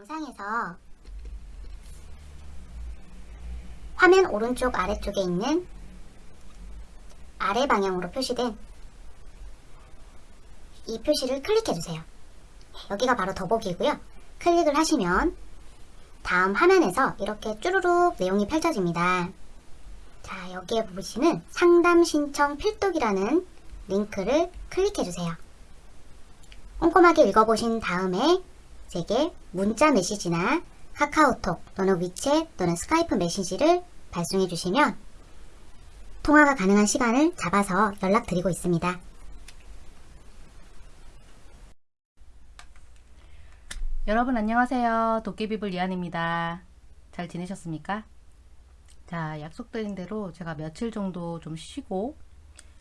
영상에서 화면 오른쪽 아래쪽에 있는 아래 방향으로 표시된 이 표시를 클릭해주세요. 여기가 바로 더보기고요. 클릭을 하시면 다음 화면에서 이렇게 쭈루룩 내용이 펼쳐집니다. 자, 여기에 보시는 상담 신청 필독이라는 링크를 클릭해주세요. 꼼꼼하게 읽어보신 다음에 제게 문자 메시지나 카카오톡 또는 위챗 또는 스카이프 메시지를 발송해 주시면 통화가 가능한 시간을 잡아서 연락드리고 있습니다. 여러분 안녕하세요. 도깨비불 이한입니다. 잘 지내셨습니까? 자, 약속드린 대로 제가 며칠 정도 좀 쉬고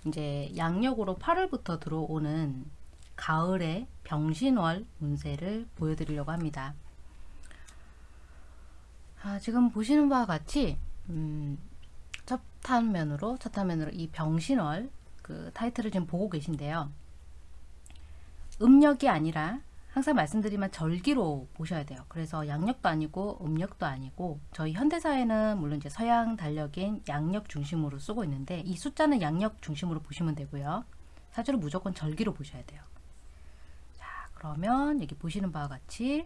이제 양력으로 8월부터 들어오는 가을의 병신월 운세를 보여드리려고 합니다. 아, 지금 보시는 바와 같이 음, 첫 화면으로 첫 화면으로 이 병신월 그 타이틀을 지금 보고 계신데요. 음력이 아니라 항상 말씀드리면 절기로 보셔야 돼요. 그래서 양력도 아니고 음력도 아니고 저희 현대사회는 물론 이제 서양 달력인 양력 중심으로 쓰고 있는데 이 숫자는 양력 중심으로 보시면 되고요. 사주를 무조건 절기로 보셔야 돼요. 자 그러면 여기 보시는 바와 같이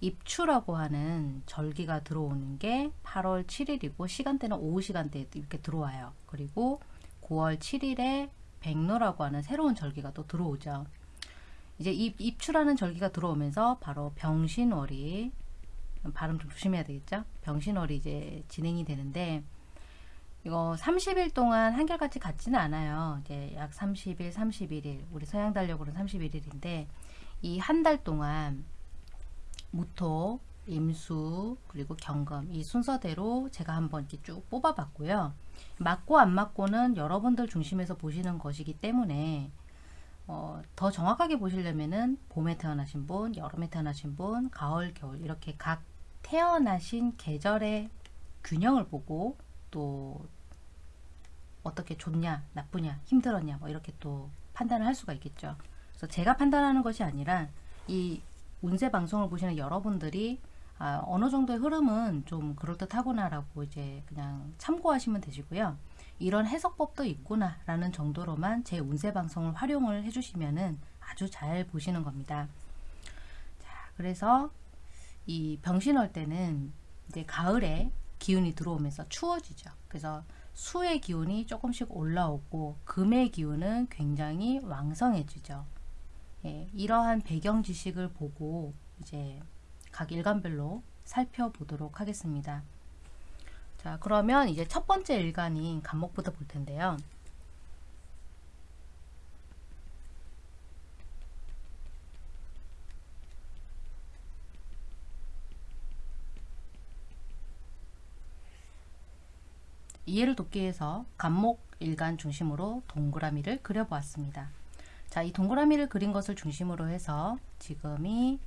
입추라고 하는 절기가 들어오는 게 8월 7일이고 시간대는 오후 시간대에 이렇게 들어와요. 그리고 9월 7일에 백로라고 하는 새로운 절기가 또 들어오죠. 이제 입, 입추라는 절기가 들어오면서 바로 병신월이 발음 좀 조심해야 되겠죠? 병신월이 이제 진행이 되는데 이거 30일 동안 한결같이 같지는 않아요. 이제 약 30일, 31일 우리 서양 달력으로는 31일인데 이 한 달 동안 무토, 임수, 그리고 경금 이 순서대로 제가 한번 이렇게 쭉 뽑아봤고요. 맞고 안 맞고는 여러분들 중심에서 보시는 것이기 때문에 어, 더 정확하게 보시려면은 봄에 태어나신 분, 여름에 태어나신 분, 가을, 겨울 이렇게 각 태어나신 계절의 균형을 보고 또 어떻게 좋냐, 나쁘냐, 힘들었냐 뭐 이렇게 또 판단을 할 수가 있겠죠. 그래서 제가 판단하는 것이 아니라 이 운세 방송을 보시는 여러분들이 아, 어느 정도의 흐름은 좀 그럴듯하구나라고 이제 그냥 참고하시면 되시고요. 이런 해석법도 있구나 라는 정도로만 제 운세 방송을 활용을 해주시면은 아주 잘 보시는 겁니다. 자, 그래서 이 병신월 때는 이제 가을에 기운이 들어오면서 추워지죠. 그래서 수의 기운이 조금씩 올라오고 금의 기운은 굉장히 왕성해지죠. 예, 이러한 배경 지식을 보고 이제 각 일간별로 살펴보도록 하겠습니다. 자 그러면 이제 첫 번째 일간인 간목부터 볼 텐데요. 이해를 돕기 위해서 간목 일간 중심으로 동그라미를 그려보았습니다. 자, 이 동그라미를 그린 것을 중심으로 해서 지금이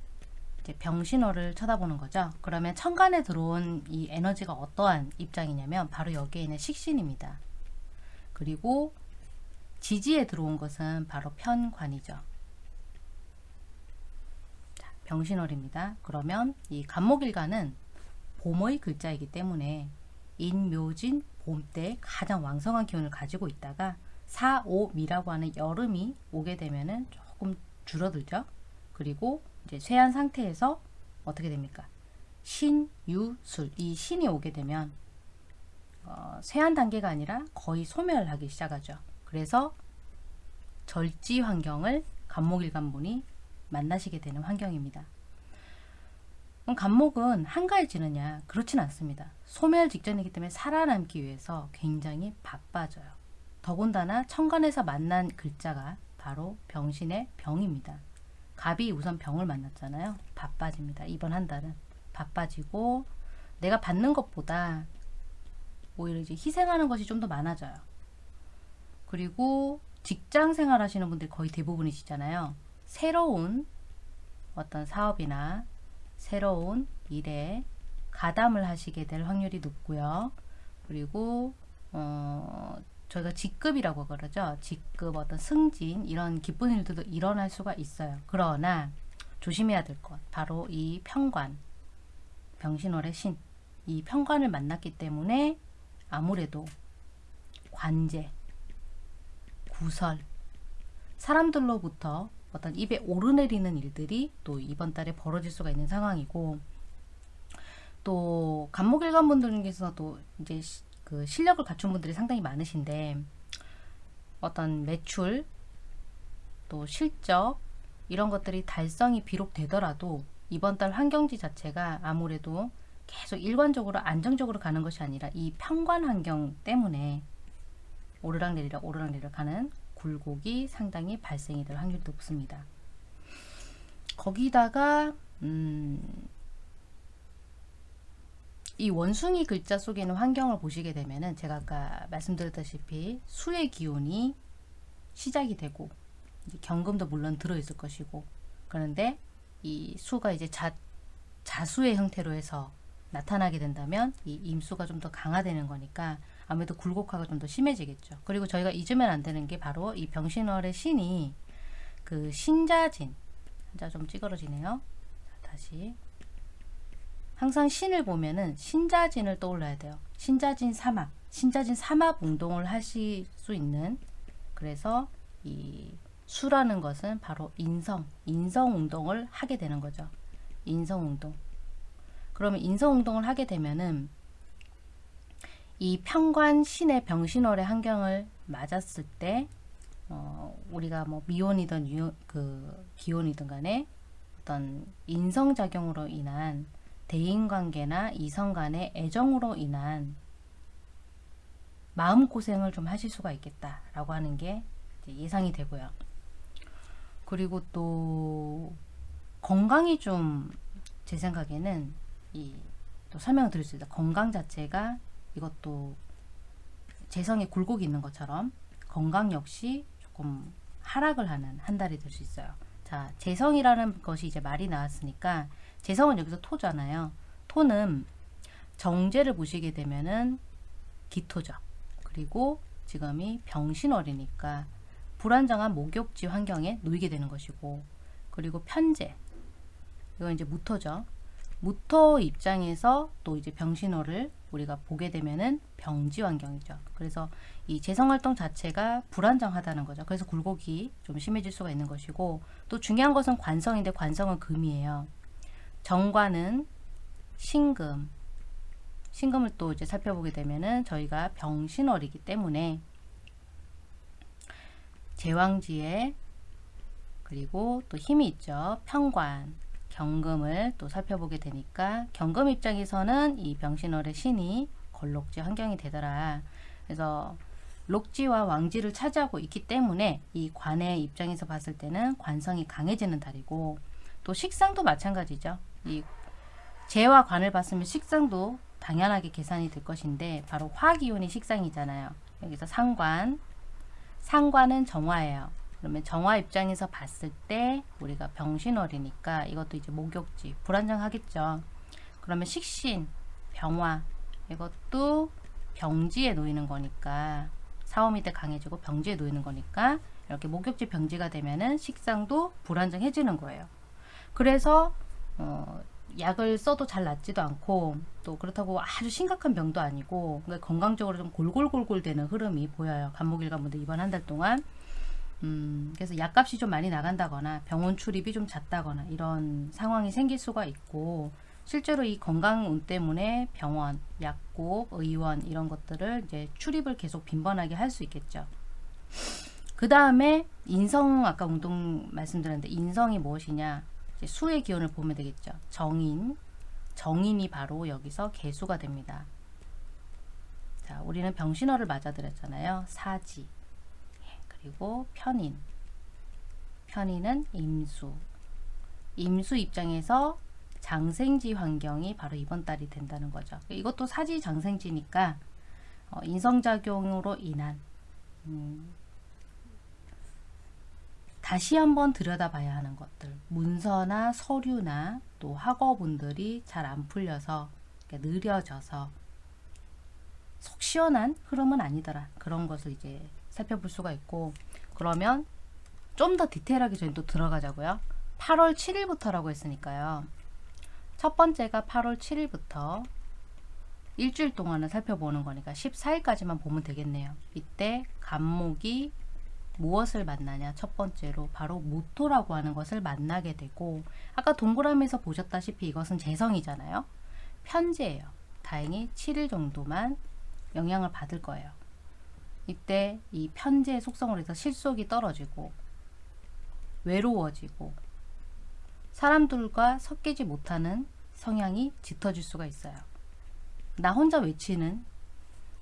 이제 병신호를 쳐다보는 거죠. 그러면 천간에 들어온 이 에너지가 어떠한 입장이냐면 바로 여기에 있는 식신입니다. 그리고 지지에 들어온 것은 바로 편관이죠. 자, 병신월입니다. 그러면 이 간목일간은 봄의 글자이기 때문에 인묘진 봄 때 가장 왕성한 기운을 가지고 있다가 4, 5, 미라고 하는 여름이 오게 되면은 조금 줄어들죠. 그리고 이제 쇠한 상태에서 어떻게 됩니까? 신, 유, 술. 이 신이 오게 되면 어, 쇠한 단계가 아니라 거의 소멸하기 시작하죠. 그래서 절지 환경을 간목일간분이 만나시게 되는 환경입니다. 그럼 간목은 한가해지느냐? 그렇진 않습니다. 소멸 직전이기 때문에 살아남기 위해서 굉장히 바빠져요. 더군다나 천간에서 만난 글자가 바로 병신의 병입니다. 갑이 우선 병을 만났잖아요. 바빠집니다. 이번 한 달은 바빠지고 내가 받는 것보다 오히려 이제 희생하는 것이 좀 더 많아져요. 그리고 직장 생활 하시는 분들이 거의 대부분이시잖아요. 새로운 어떤 사업이나 새로운 일에 가담을 하시게 될 확률이 높고요. 그리고 어, 저희가 직급이라고 그러죠. 직급, 어떤 승진 이런 기쁜 일들도 일어날 수가 있어요. 그러나 조심해야 될 것 바로 이 편관 병신월의 신, 이 편관을 만났기 때문에 아무래도 관제, 구설, 사람들로부터 어떤 입에 오르내리는 일들이 또 이번 달에 벌어질 수가 있는 상황이고 또 간목일관 분들 중에서도 이제 시- 그 실력을 갖춘 분들이 상당히 많으신데 어떤 매출 또 실적 이런 것들이 달성이 비록 되더라도 이번 달 환경지 자체가 아무래도 계속 일관적으로 안정적으로 가는 것이 아니라 이 평관 환경 때문에 오르락내리락 오르락내리락 하는 굴곡이 상당히 발생이 될 확률이 높습니다. 거기다가 음, 이 원숭이 글자 속에 있는 환경을 보시게 되면은 제가 아까 말씀드렸다시피 수의 기운이 시작이 되고 경금도 물론 들어있을 것이고 그런데 이 수가 이제 자, 자수의 형태로 해서 나타나게 된다면 이 임수가 좀 더 강화되는 거니까 아무래도 굴곡화가 좀 더 심해지겠죠. 그리고 저희가 잊으면 안 되는 게 바로 이 병신월의 신이 그 신자진 한자 좀 찌그러지네요. 자, 다시 항상 신을 보면은 신자진을 떠올려야 돼요. 신자진 삼합, 신자진 삼합 운동을 하실 수 있는 그래서 이 수라는 것은 바로 인성, 인성 운동을 하게 되는 거죠. 인성 운동. 그러면 인성 운동을 하게 되면은 이 평관 신의 병신월의 환경을 맞았을 때 어, 우리가 뭐 미온이든 유, 그 기온이든 간에 어떤 인성 작용으로 인한 대인 관계나 이성 간의 애정으로 인한 마음 고생을 좀 하실 수가 있겠다라고 하는 게 예상이 되고요. 그리고 또 건강이 좀 제 생각에는 이 또 설명을 드릴 수 있다. 건강 자체가 이것도 재성에 굴곡이 있는 것처럼 건강 역시 조금 하락을 하는 한 달이 될 수 있어요. 자, 재성이라는 것이 이제 말이 나왔으니까 재성은 여기서 토잖아요. 토는 정제를 보시게 되면은 기토죠. 그리고 지금이 병신월이니까 불안정한 목욕지 환경에 놓이게 되는 것이고 그리고 편제 이건 이제 무토죠. 무토 입장에서 또 이제 병신호를 우리가 보게 되면은 병지 환경이죠. 그래서 이 재성 활동 자체가 불안정하다는 거죠. 그래서 굴곡이 좀 심해질 수가 있는 것이고 또 중요한 것은 관성인데 관성은 금이에요. 정관은 신금. 신금을 또 이제 살펴보게 되면은 저희가 병신월이기 때문에 제왕지에 그리고 또 힘이 있죠. 평관, 경금을 또 살펴보게 되니까 경금 입장에서는 이 병신월의 신이 걸록지 환경이 되더라. 그래서 lok지와 왕지를 차지하고 있기 때문에 이 관의 입장에서 봤을 때는 관성이 강해지는 달이고 또 식상도 마찬가지죠. 이 재와 관을 봤으면 식상도 당연하게 계산이 될 것인데 바로 화기운이 식상이잖아요. 여기서 상관, 상관은 정화예요. 그러면 정화 입장에서 봤을 때 우리가 병신월이니까 이것도 이제 목욕지 불안정하겠죠. 그러면 식신, 병화 이것도 병지에 놓이는 거니까 사오미 때 강해지고 병지에 놓이는 거니까 이렇게 목욕지 병지가 되면은 식상도 불안정해지는 거예요. 그래서 어, 약을 써도 잘 낫지도 않고 또 그렇다고 아주 심각한 병도 아니고 그러니까 건강적으로 좀 골골골골 되는 흐름이 보여요. 간목일관분들 이번 한 달 동안 음, 그래서 약값이 좀 많이 나간다거나 병원 출입이 좀 잦다거나 이런 상황이 생길 수가 있고 실제로 이 건강운 때문에 병원, 약국, 의원 이런 것들을 이제 출입을 계속 빈번하게 할 수 있겠죠. 그 다음에 인성 아까 운동 말씀드렸는데 인성이 무엇이냐 수의 기운을 보면 되겠죠. 정인, 정인이 바로 여기서 개수가 됩니다. 자, 우리는 병신호를 맞아들였잖아요. 사지. 그리고 편인. 편인은 임수. 임수 입장에서 장생지 환경이 바로 이번 달이 된다는 거죠. 이것도 사지 장생지니까 어, 인성작용으로 인한 음, 다시 한번 들여다봐야 하는 것들. 문서나 서류나 또 학어분들이 잘 안 풀려서 느려져서 속 시원한 흐름은 아니더라. 그런 것을 이제 살펴볼 수가 있고. 그러면 좀 더 디테일하게 저희 또 들어가자고요. 8월 7일부터라고 했으니까요. 첫 번째가 8월 7일부터 일주일 동안을 살펴보는 거니까 14일까지만 보면 되겠네요. 이때 간목이 무엇을 만나냐 첫 번째로 바로 모토라고 하는 것을 만나게 되고 아까 동그라미에서 보셨다시피 이것은 재성이잖아요. 편제예요. 다행히 7일 정도만 영향을 받을 거예요. 이때 이 편제의 속성으로 해서 실속이 떨어지고 외로워지고 사람들과 섞이지 못하는 성향이 짙어질 수가 있어요. 나 혼자 외치는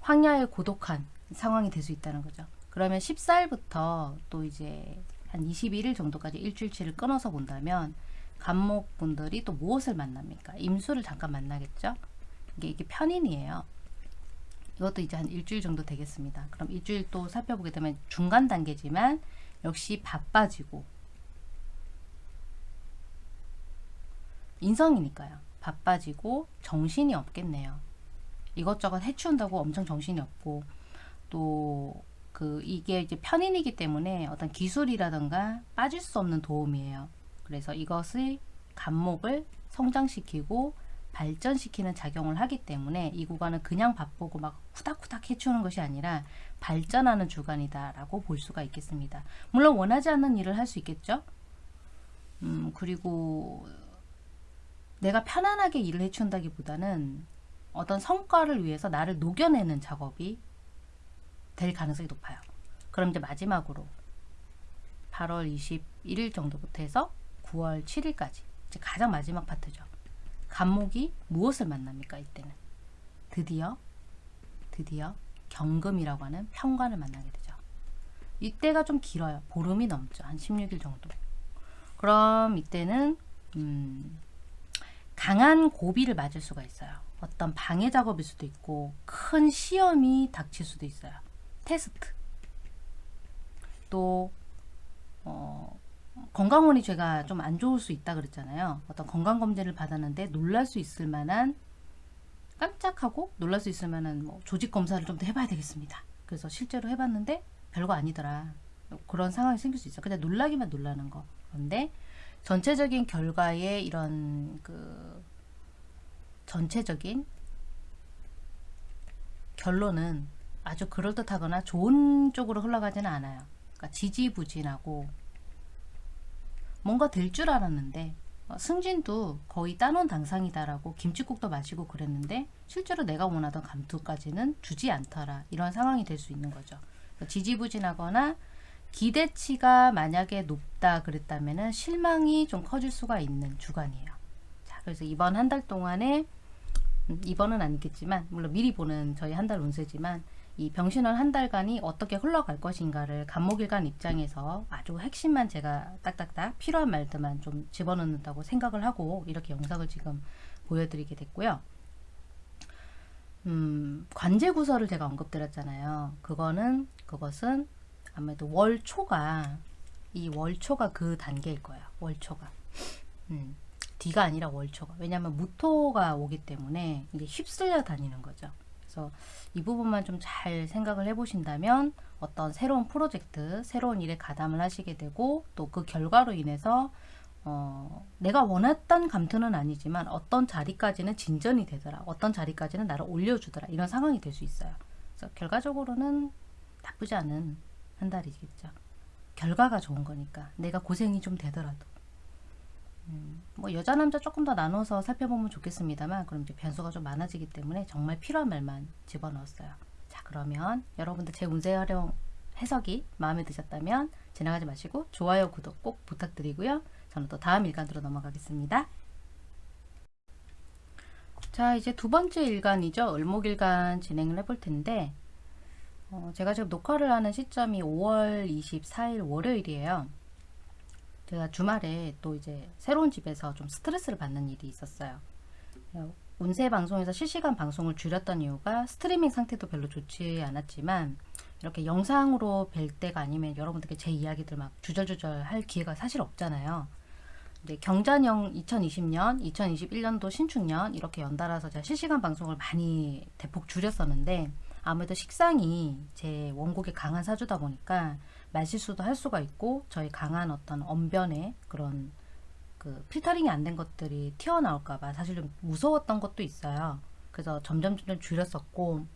황야의 고독한 상황이 될 수 있다는 거죠. 그러면 14일부터 또 이제 한 21일 정도까지 일주일치를 끊어서 본다면 간목분들이 또 무엇을 만납니까? 임수를 잠깐 만나겠죠? 이게, 이게 편인이에요. 이것도 이제 한 일주일 정도 되겠습니다. 그럼 일주일 또 살펴보게 되면 중간 단계지만 역시 바빠지고 인성이니까요. 바빠지고 정신이 없겠네요. 이것저것 해치운다고 엄청 정신이 없고 또 그 이게 이제 편인이기 때문에 어떤 기술이라든가 빠질 수 없는 도움이에요. 그래서 이것의 간목을 성장시키고 발전시키는 작용을 하기 때문에 이 구간은 그냥 바쁘고 막 후닥후닥 해치우는 것이 아니라 발전하는 주간이다라고 볼 수가 있겠습니다. 물론 원하지 않는 일을 할 수 있겠죠. 음, 그리고 내가 편안하게 일을 해치운다기보다는 어떤 성과를 위해서 나를 녹여내는 작업이 될 가능성이 높아요. 그럼 이제 마지막으로 8월 21일 정도부터 해서 9월 7일까지 이제 가장 마지막 파트죠. 간목이 무엇을 만납니까? 이때는 드디어 드디어 경금이라고 하는 평관을 만나게 되죠. 이때가 좀 길어요. 보름이 넘죠. 한 16일 정도. 그럼 이때는 음, 강한 고비를 맞을 수가 있어요. 어떤 방해 작업일 수도 있고 큰 시험이 닥칠 수도 있어요. 테스트. 또 어, 건강원이 제가 좀 안 좋을 수 있다 그랬잖아요. 어떤 건강 검진을 받았는데 놀랄 수 있을 만한 깜짝하고 놀랄 수 있을 만한 뭐 조직 검사를 좀 더 해봐야 되겠습니다. 그래서 실제로 해봤는데 별거 아니더라. 그런 상황이 생길 수 있어. 그냥 놀라기만 놀라는 거. 그런데 전체적인 결과에 이런 그 전체적인 결론은 아주 그럴듯하거나 좋은 쪽으로 흘러가지는 않아요. 그러니까 지지부진하고 뭔가 될 줄 알았는데 어, 승진도 거의 따놓은 당상이다라고 김치국도 마시고 그랬는데 실제로 내가 원하던 감투까지는 주지 않더라 이런 상황이 될 수 있는 거죠. 그러니까 지지부진하거나 기대치가 만약에 높다 그랬다면은 실망이 좀 커질 수가 있는 주간이에요. 자, 그래서 이번 한 달 동안에 음, 이번은 아니겠지만 물론 미리 보는 저희 한 달 운세지만 이 병신월 한 달간이 어떻게 흘러갈 것인가를 간목일간 입장에서 아주 핵심만 제가 딱딱딱 필요한 말들만 좀 집어넣는다고 생각을 하고 이렇게 영상을 지금 보여드리게 됐고요. 음, 관제구설을 제가 언급드렸잖아요. 그거는 그것은 아무래도 월초가 이 월초가 그 단계일 거예요. 월초가. 음, 뒤가 아니라 월초가. 왜냐하면 무토가 오기 때문에 이게 휩쓸려 다니는 거죠. 그래서 이 부분만 좀 잘 생각을 해보신다면 어떤 새로운 프로젝트, 새로운 일에 가담을 하시게 되고 또 그 결과로 인해서 어, 내가 원했던 감투는 아니지만 어떤 자리까지는 진전이 되더라. 어떤 자리까지는 나를 올려주더라. 이런 상황이 될 수 있어요. 그래서 결과적으로는 나쁘지 않은 한 달이겠죠. 결과가 좋은 거니까 내가 고생이 좀 되더라도 음, 뭐 여자 남자 조금 더 나눠서 살펴보면 좋겠습니다만 그럼 이제 변수가 좀 많아지기 때문에 정말 필요한 말만 집어넣었어요. 자 그러면 여러분들 제 운세 활용 해석이 마음에 드셨다면 지나가지 마시고 좋아요 구독 꼭 부탁드리고요. 저는 또 다음 일간으로 넘어가겠습니다. 자 이제 두 번째 일간이죠. 을목일간 진행을 해볼 텐데 어, 제가 지금 녹화를 하는 시점이 5월 24일 월요일이에요. 제가 주말에 또 이제 새로운 집에서 좀 스트레스를 받는 일이 있었어요. 어, 운세 방송에서 실시간 방송을 줄였던 이유가 스트리밍 상태도 별로 좋지 않았지만 이렇게 영상으로 뵐 때가 아니면 여러분들께 제 이야기들 막 주절주절 할 기회가 사실 없잖아요. 이제 경자년 2020년, 2021년도 신축년 이렇게 연달아서 제가 실시간 방송을 많이 대폭 줄였었는데 아무래도 식상이 제 원곡에 강한 사주다 보니까 말실수도 할 수가 있고 저희 강한 어떤 언변의 그런 그 필터링이 안 된 것들이 튀어나올까봐 사실 좀 무서웠던 것도 있어요. 그래서 점점 점점 줄였었고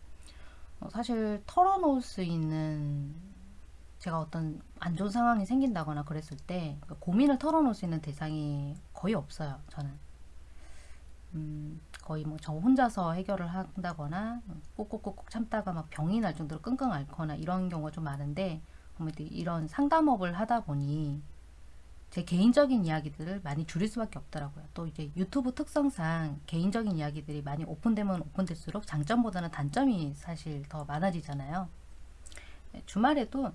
어, 사실 털어놓을 수 있는 제가 어떤 안 좋은 상황이 생긴다거나 그랬을 때그 고민을 털어놓을 수 있는 대상이 거의 없어요. 저는 음, 거의 뭐 저 혼자서 해결을 한다거나 꾹꾹꾹꾹 참다가 막 병이 날 정도로 끙끙 앓거나 이런 경우가 좀 많은데 아무래도 이런 상담업을 하다 보니 제 개인적인 이야기들을 많이 줄일 수밖에 없더라고요. 또 이제 유튜브 특성상 개인적인 이야기들이 많이 오픈되면 오픈될수록 장점보다는 단점이 사실 더 많아지잖아요. 네, 주말에도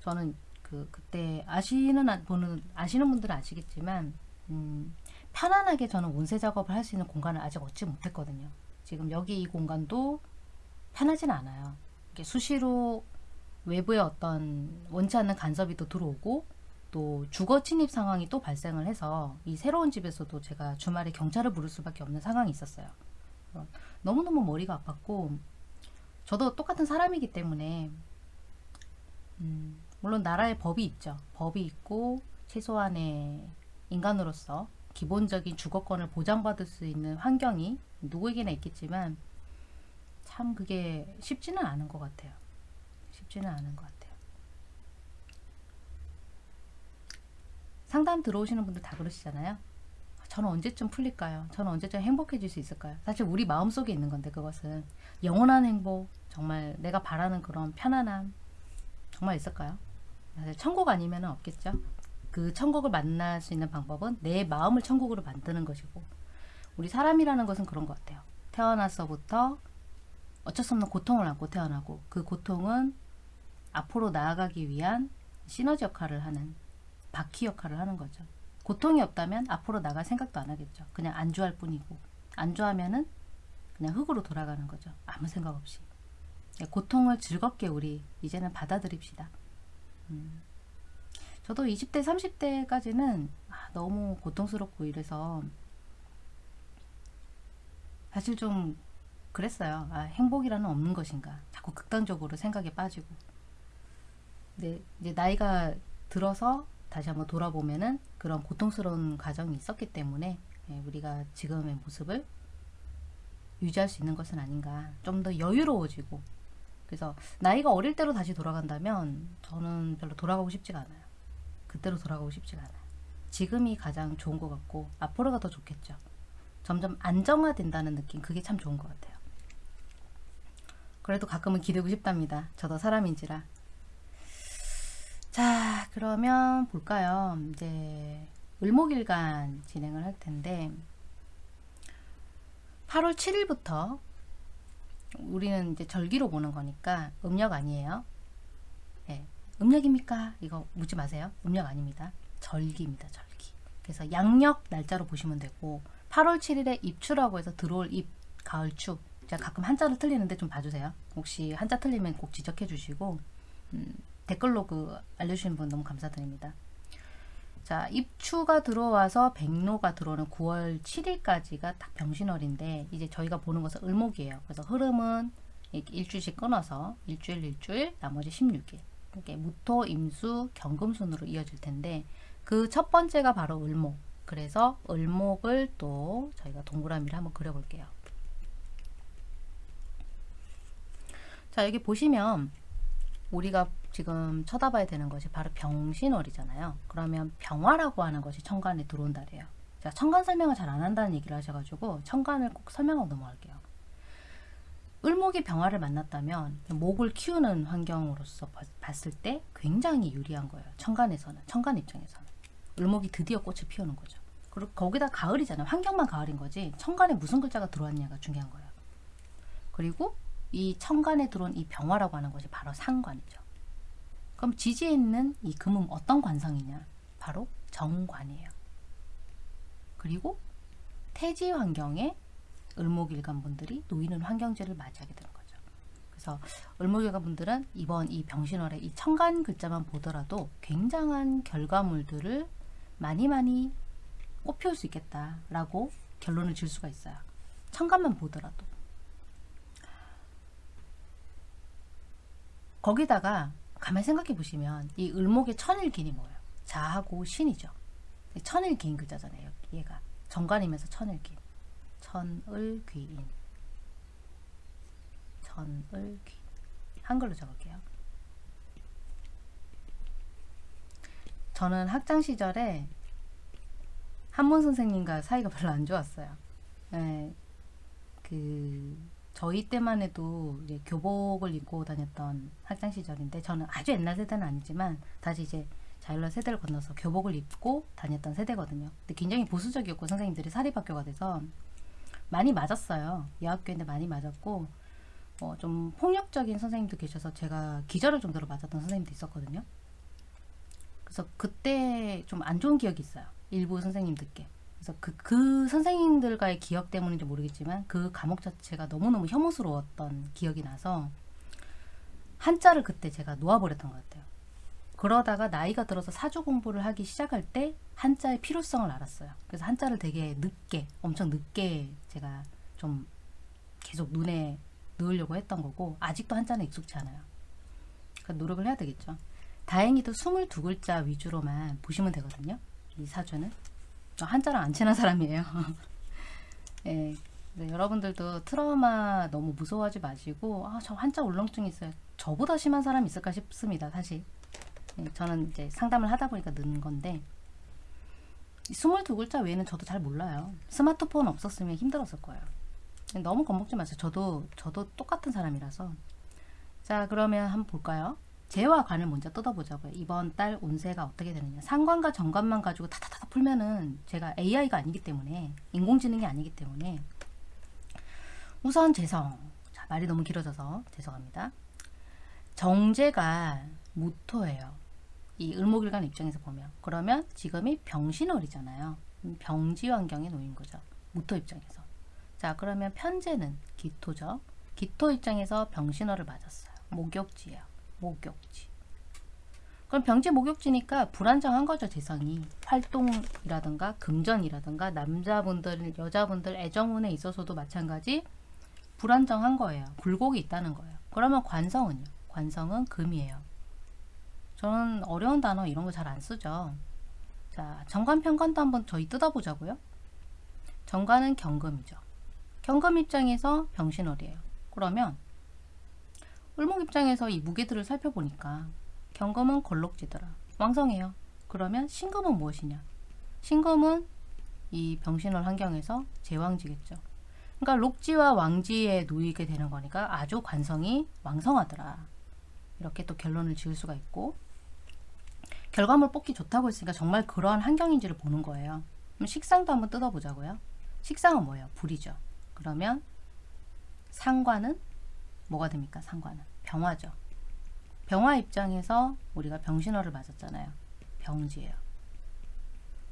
저는 그 그때 아시는 안- 분은 아시는 분들은 아시겠지만 음, 편안하게 저는 운세 작업을 할 수 있는 공간을 아직 얻지 못했거든요. 지금 여기 이 공간도 편하진 않아요. 수시로 외부의 어떤 원치 않는 간섭이 또 들어오고 또 주거 침입 상황이 또 발생을 해서 이 새로운 집에서도 제가 주말에 경찰을 부를 수밖에 없는 상황이 있었어요. 어, 너무너무 머리가 아팠고 저도 똑같은 사람이기 때문에 음, 물론 나라에 법이 있죠. 법이 있고 최소한의 인간으로서 기본적인 주거권을 보장받을 수 있는 환경이 누구에게나 있겠지만 참 그게 쉽지는 않은 것 같아요. 쉽지는 않은 것 같아요. 상담 들어오시는 분들 다 그러시잖아요. 저는 언제쯤 풀릴까요? 저는 언제쯤 행복해질 수 있을까요? 사실 우리 마음속에 있는 건데 그것은 영원한 행복, 정말 내가 바라는 그런 편안함 정말 있을까요? 사실 천국 아니면 없겠죠. 그 천국을 만날 수 있는 방법은 내 마음을 천국으로 만드는 것이고 우리 사람이라는 것은 그런 것 같아요. 태어나서부터 어쩔 수 없는 고통을 안고 태어나고 그 고통은 앞으로 나아가기 위한 시너지 역할을 하는 바퀴 역할을 하는 거죠. 고통이 없다면 앞으로 나갈 생각도 안 하겠죠. 그냥 안주할 뿐이고 안주하면은 그냥 흙으로 돌아가는 거죠. 아무 생각 없이. 고통을 즐겁게 우리 이제는 받아들입시다. 음. 저도 20대, 30대까지는 아, 너무 고통스럽고 이래서 사실 좀 그랬어요. 아, 행복이라는 없는 것인가. 자꾸 극단적으로 생각에 빠지고. 근데 이제 나이가 들어서 다시 한번 돌아보면은 그런 고통스러운 과정이 있었기 때문에 예, 우리가 지금의 모습을 유지할 수 있는 것은 아닌가. 좀 더 여유로워지고. 그래서 나이가 어릴 때로 다시 돌아간다면 저는 별로 돌아가고 싶지가 않아요. 그때로 돌아가고 싶지가 않아요. 지금이 가장 좋은 것 같고 앞으로가 더 좋겠죠. 점점 안정화된다는 느낌 그게 참 좋은 것 같아요. 그래도 가끔은 기대고 싶답니다. 저도 사람인지라. 자, 그러면 볼까요? 이제 을목일간 진행을 할 텐데 8월 7일부터 우리는 이제 절기로 보는 거니까 음력 아니에요. 예. 음력입니까? 이거 묻지 마세요. 음력 아닙니다. 절기입니다. 절기. 그래서 양력 날짜로 보시면 되고 8월 7일에 입추라고 해서 들어올 입 가을추. 제가 가끔 한자를 틀리는데 좀 봐주세요. 혹시 한자 틀리면 꼭 지적해 주시고 음, 댓글로 그 알려주신 분 너무 감사드립니다. 자, 입추가 들어와서 백로가 들어오는 9월 7일까지가 딱 병신월인데 이제 저희가 보는 것은 을목이에요. 그래서 흐름은 일주일씩 끊어서 일주일 일주일 나머지 16일 이렇게 무토, 임수, 경금순으로 이어질 텐데 그 첫 번째가 바로 을목. 그래서 을목을 또 저희가 동그라미를 한번 그려볼게요. 자, 여기 보시면 우리가 지금 쳐다봐야 되는 것이 바로 병신월이잖아요. 그러면 병화라고 하는 것이 천간에 들어온 달이에요. 자, 천간 설명을 잘 안 한다는 얘기를 하셔가지고 천간을 꼭 설명하고 넘어갈게요. 을목이 병화를 만났다면 목을 키우는 환경으로서 봐- 봤을 때 굉장히 유리한 거예요. 천간에서는 천간 입장에서는 을목이 드디어 꽃을 피우는 거죠. 그리고 거기다 가을이잖아요. 환경만 가을인 거지 천간에 무슨 글자가 들어왔냐가 중요한 거예요. 그리고 이 천간에 들어온 이 병화라고 하는 것이 바로 상관이죠. 그럼 지지에 있는 이 금은 어떤 관성이냐? 바로 정관이에요. 그리고 태지 환경에 을목일간 분들이 놓이는 환경제를 맞이하게 되는 거죠. 그래서 을목일간 분들은 이번 이 병신월에 이 천간 글자만 보더라도 굉장한 결과물들을 많이 많이 꽃피울 수 있겠다라고 결론을 질 수가 있어요. 천간만 보더라도. 거기다가 가만히 생각해 보시면 이 을목의 천일긴이 뭐예요? 자하고 신이죠. 천을기인 글자잖아요. 얘가 정관이면서 천을기. 천을귀인. 천을귀. 한글로 적을게요. 저는 학창 시절에 한문 선생님과 사이가 별로 안 좋았어요. 네, 그 저희 때만 해도 이제 교복을 입고 다녔던 학창 시절인데 저는 아주 옛날 세대는 아니지만 다시 이제 자율화 세대를 건너서 교복을 입고 다녔던 세대거든요. 근데 굉장히 보수적이었고 선생님들이 사립학교가 돼서 많이 맞았어요. 여학교인데 많이 맞았고 어, 좀 폭력적인 선생님도 계셔서 제가 기절할 정도로 맞았던 선생님도 있었거든요. 그래서 그때 좀 안 좋은 기억이 있어요. 일부 선생님들께. 그래서 그, 그 선생님들과의 기억 때문인지 모르겠지만 그 과목 자체가 너무너무 혐오스러웠던 기억이 나서 한자를 그때 제가 놓아버렸던 것 같아요. 그러다가 나이가 들어서 사주 공부를 하기 시작할 때 한자의 필요성을 알았어요. 그래서 한자를 되게 늦게, 엄청 늦게 제가 좀 계속 눈에 넣으려고 했던 거고 아직도 한자는 익숙치 않아요. 그러니까 노력을 해야 되겠죠. 다행히도 22글자 위주로만 보시면 되거든요. 이 사주는. 저 한자랑 안 친한 사람이에요. 예. 네, 여러분들도 트라우마 너무 무서워하지 마시고 아, 저 한자 울렁증 있어요. 저보다 심한 사람 있을까 싶습니다. 사실. 예, 저는 이제 상담을 하다 보니까 는 건데 22글자 외에는 저도 잘 몰라요. 스마트폰 없었으면 힘들었을 거예요. 너무 겁먹지 마세요. 저도 저도 똑같은 사람이라서. 자, 그러면 한번 볼까요? 재와 관을 먼저 뜯어보자고요. 이번 달 운세가 어떻게 되느냐. 상관과 정관만 가지고 타타타 풀면은 제가 AI가 아니기 때문에 인공지능이 아니기 때문에 우선 재성. 자, 말이 너무 길어져서 죄송합니다. 정제가 무토예요. 이 을목일간 입장에서 보면 그러면 지금이 병신월이잖아요. 음, 병지 환경에 놓인 거죠. 무토 입장에서. 자 그러면 편제는 기토죠. 기토 입장에서 병신월을 맞았어요. 목욕지예요. 목욕지. 그럼 병지 목욕지니까 불안정한 거죠 재성이. 활동이라든가 금전이라든가 남자분들 여자분들 애정운에 있어서도 마찬가지 불안정한 거예요. 굴곡이 있다는 거예요. 그러면 관성은요? 관성은 금이에요. 저는 어려운 단어 이런 거 잘 안 쓰죠. 자 정관 편관도 한번 저희 뜯어보자고요. 정관은 경금이죠. 경금 입장에서 병신월이에요. 그러면 을목 입장에서 이 무게들을 살펴보니까 경금은 걸록지더라. 왕성해요. 그러면 신금은 무엇이냐? 신금은 이 병신월 환경에서 제왕지겠죠. 그러니까 록지와 왕지에 놓이게 되는 거니까 아주 관성이 왕성하더라. 이렇게 또 결론을 지을 수가 있고 결과물 뽑기 좋다고 했으니까 정말 그러한 환경인지를 보는 거예요. 그럼 식상도 한번 뜯어보자고요. 식상은 뭐예요? 불이죠. 그러면 상관은 뭐가 됩니까? 상관은 병화죠. 병화 입장에서 우리가 병신호를 맞았잖아요. 병지예요.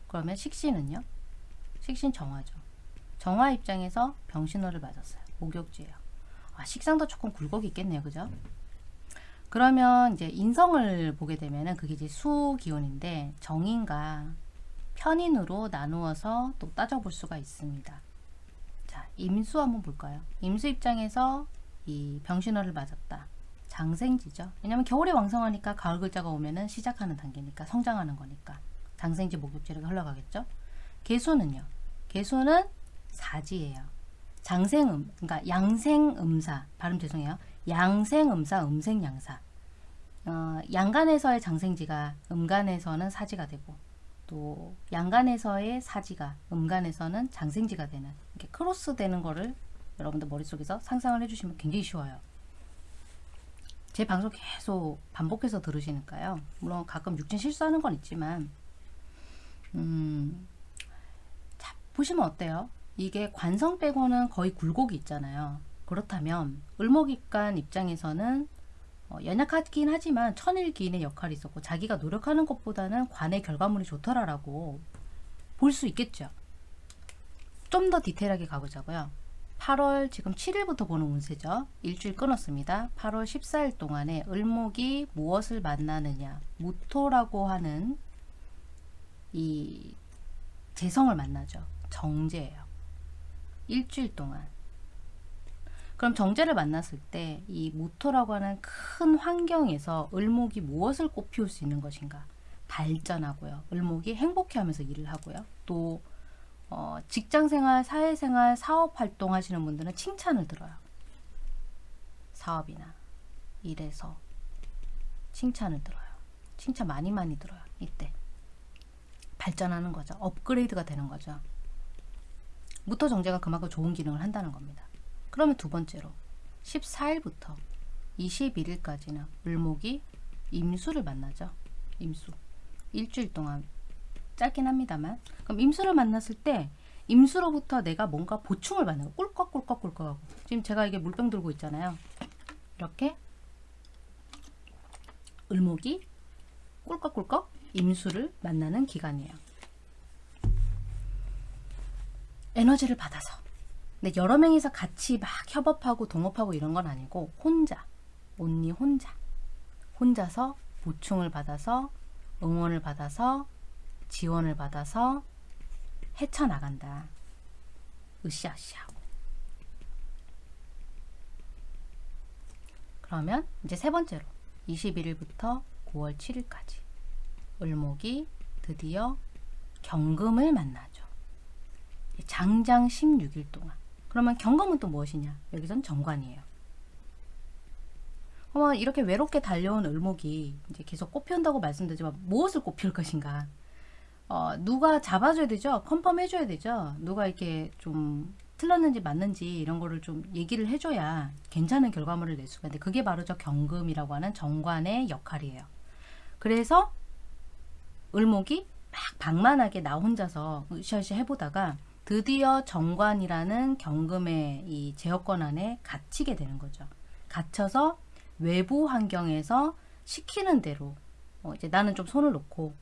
그러면 식신은요? 식신 정화죠. 정화 입장에서 병신호를 맞았어요. 목욕지예요. 아, 식상도 조금 굴곡이 있겠네요. 그죠? 그러면 이제 인성을 보게 되면은 그게 이제 수 기운인데 정인과 편인으로 나누어서 또 따져볼 수가 있습니다. 자, 임수 한번 볼까요? 임수 입장에서 이 병신호를 맞았다. 장생지죠. 왜냐면 겨울에 왕성하니까 가을 글자가 오면은 시작하는 단계니까 성장하는 거니까 장생지 목욕지를 흘러가겠죠. 개수는요. 개수는 사지예요. 장생음, 그러니까 양생음사 발음 죄송해요. 양생음사, 음생양사. 어, 양간에서의 장생지가 음간에서는 사지가 되고 또 양간에서의 사지가 음간에서는 장생지가 되는 이렇게 크로스 되는 거를 여러분들 머릿속에서 상상을 해주시면 굉장히 쉬워요. 제 방송 계속 반복해서 들으시니까요. 물론 가끔 육진 실수하는 건 있지만 음, 자, 보시면 어때요? 이게 관성 빼고는 거의 굴곡이 있잖아요. 그렇다면 을목입간 입장에서는 어, 연약하긴 하지만 천일기인의 역할이 있었고 자기가 노력하는 것보다는 관의 결과물이 좋더라라고 볼 수 있겠죠. 좀 더 디테일하게 가보자고요. 8월 지금 7일부터 보는 운세죠. 일주일 끊었습니다. 8월 14일 동안에 을목이 무엇을 만나느냐. 무토라고 하는 이 재성을 만나죠. 정제예요. 일주일 동안. 그럼 정제를 만났을 때이 무토라고 하는 큰 환경에서 을목이 무엇을 꽃피울 수 있는 것인가? 발전하고요. 을목이 행복해하면서 일을 하고요. 또 어, 직장생활, 사회생활, 사업 활동 하시는 분들은 칭찬을 들어요. 사업이나 일에서 칭찬을 들어요. 칭찬 많이 많이 들어요. 이때 발전하는 거죠. 업그레이드가 되는 거죠. 무토 정제가 그만큼 좋은 기능을 한다는 겁니다. 그러면 두 번째로 14일부터 21일까지는 을목이 임수를 만나죠. 임수. 일주일 동안 짧긴 합니다만. 그럼 임수를 만났을 때 임수로부터 내가 뭔가 보충을 받는 거. 꿀꺽꿀꺽꿀꺽하고. 지금 제가 이게 물병 들고 있잖아요. 이렇게 을목이 꿀꺽꿀꺽 임수를 만나는 기간이에요. 에너지를 받아서. 근데 여러 명이서 같이 막 협업하고 동업하고 이런 건 아니고 혼자, 온리 혼자, 혼자서 보충을 받아서 응원을 받아서 지원을 받아서 헤쳐나간다. 으쌰으쌰하고. 그러면 이제 세 번째로 21일부터 9월 7일까지 을목이 드디어 경금을 만나죠. 장장 16일 동안. 그러면 경금은 또 무엇이냐? 여기선 정관이에요. 어머 이렇게 외롭게 달려온 을목이 이제 계속 꽃피운다고 말씀드리지만 무엇을 꽃피울 것인가? 어, 누가 잡아줘야 되죠? 컨펌해줘야 되죠? 누가 이렇게 좀 틀렸는지 맞는지 이런 거를 좀 얘기를 해줘야 괜찮은 결과물을 낼 수가 있는데 그게 바로 저 경금이라고 하는 정관의 역할이에요. 그래서 을목이 막 방만하게 나 혼자서 으쌰으쌰 해보다가 드디어 정관이라는 경금의 이 제어권 안에 갇히게 되는 거죠. 갇혀서 외부 환경에서 시키는 대로 어 이제 나는 좀 손을 놓고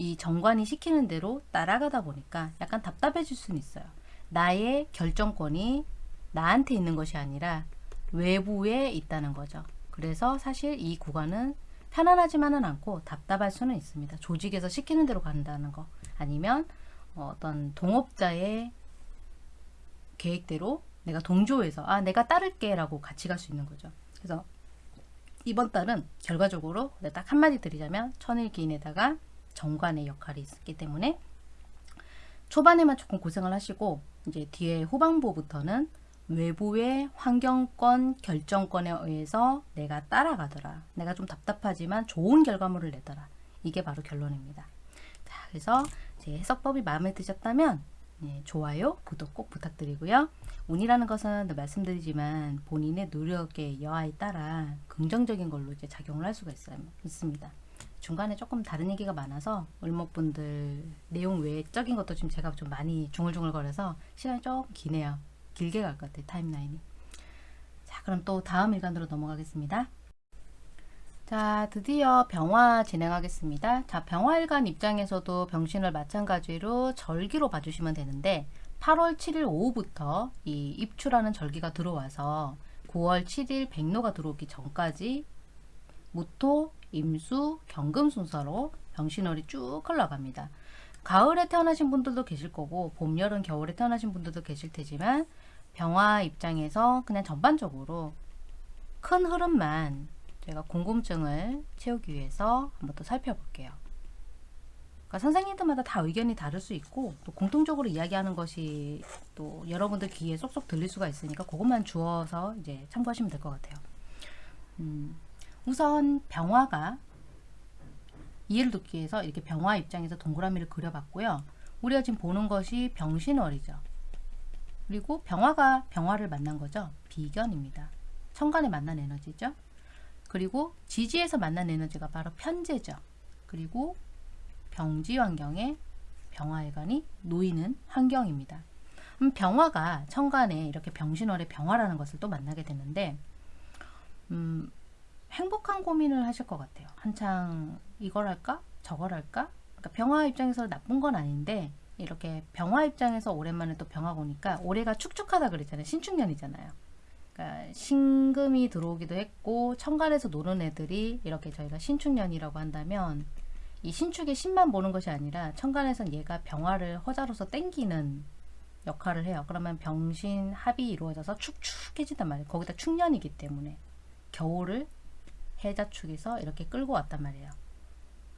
이 정관이 시키는 대로 따라가다 보니까 약간 답답해질 수는 있어요. 나의 결정권이 나한테 있는 것이 아니라 외부에 있다는 거죠. 그래서 사실 이 구간은 편안하지만은 않고 답답할 수는 있습니다. 조직에서 시키는 대로 간다는 거 아니면 어떤 동업자의 계획대로 내가 동조해서 아 내가 따를게 라고 같이 갈 수 있는 거죠. 그래서 이번 달은 결과적으로 딱 한마디 드리자면 천일기인에다가 정관의 역할이 있기 때문에 초반에만 조금 고생을 하시고 이제 뒤에 후반부부터는 외부의 환경권 결정권에 의해서 내가 따라가더라. 내가 좀 답답하지만 좋은 결과물을 내더라. 이게 바로 결론입니다. 자, 그래서 제 해석법이 마음에 드셨다면 예, 좋아요, 구독 꼭 부탁드리고요. 운이라는 것은 늘 말씀드리지만 본인의 노력의 여하에 따라 긍정적인 걸로 이제 작용을 할 수가 있어요, 있습니다. 중간에 조금 다른 얘기가 많아서 을목분들 내용 외적인 것도 지금 제가 좀 많이 중얼중얼거려서 시간이 조금 기네요. 길게 갈 것 같아요, 타임라인이. 자, 그럼 또 다음 일간으로 넘어가겠습니다. 자, 드디어 병화 진행하겠습니다. 자, 병화일간 입장에서도 병신을 마찬가지로 절기로 봐주시면 되는데 8월 7일 오후부터 이 입추라는 절기가 들어와서 9월 7일 백로가 들어오기 전까지 무토, 임수, 경금 순서로 병신월이 쭉 흘러갑니다. 가을에 태어나신 분들도 계실 거고 봄, 여름, 겨울에 태어나신 분들도 계실 테지만 병화 입장에서 그냥 전반적으로 큰 흐름만 제가 궁금증을 채우기 위해서 한번 또 살펴볼게요. 그러니까 선생님들마다 다 의견이 다를 수 있고 또 공통적으로 이야기하는 것이 또 여러분들 귀에 쏙쏙 들릴 수가 있으니까 그것만 주어서 이제 참고하시면 될 것 같아요. 음, 우선 병화가 이해를 돕기 위해서 이렇게 병화 입장에서 동그라미를 그려봤고요. 우리가 지금 보는 것이 병신월이죠. 그리고 병화가 병화를 만난 거죠. 비견입니다. 천간에 만난 에너지죠. 그리고 지지에서 만난 에너지가 바로 편제죠. 그리고 병지 환경에 병화일간이 놓이는 환경입니다. 음, 병화가 천간에 이렇게 병신월의 병화라는 것을 또 만나게 되는데 음, 행복한 고민을 하실 것 같아요. 한창 이걸 할까? 저걸 할까? 그러니까 병화 입장에서 나쁜 건 아닌데 이렇게 병화 입장에서 오랜만에 또 병화가 오니까 올해가 축축하다 그랬잖아요. 신축년이잖아요. 그러니까 신금이 들어오기도 했고 천간에서 노는 애들이 이렇게 저희가 신축년이라고 한다면 이 신축의 신만 보는 것이 아니라 천간에선 얘가 병화를 허자로서 땡기는 역할을 해요. 그러면 병신 합이 이루어져서 축축해진단 말이에요. 거기다 축년이기 때문에 겨울을 해자축에서 이렇게 끌고 왔단 말이에요.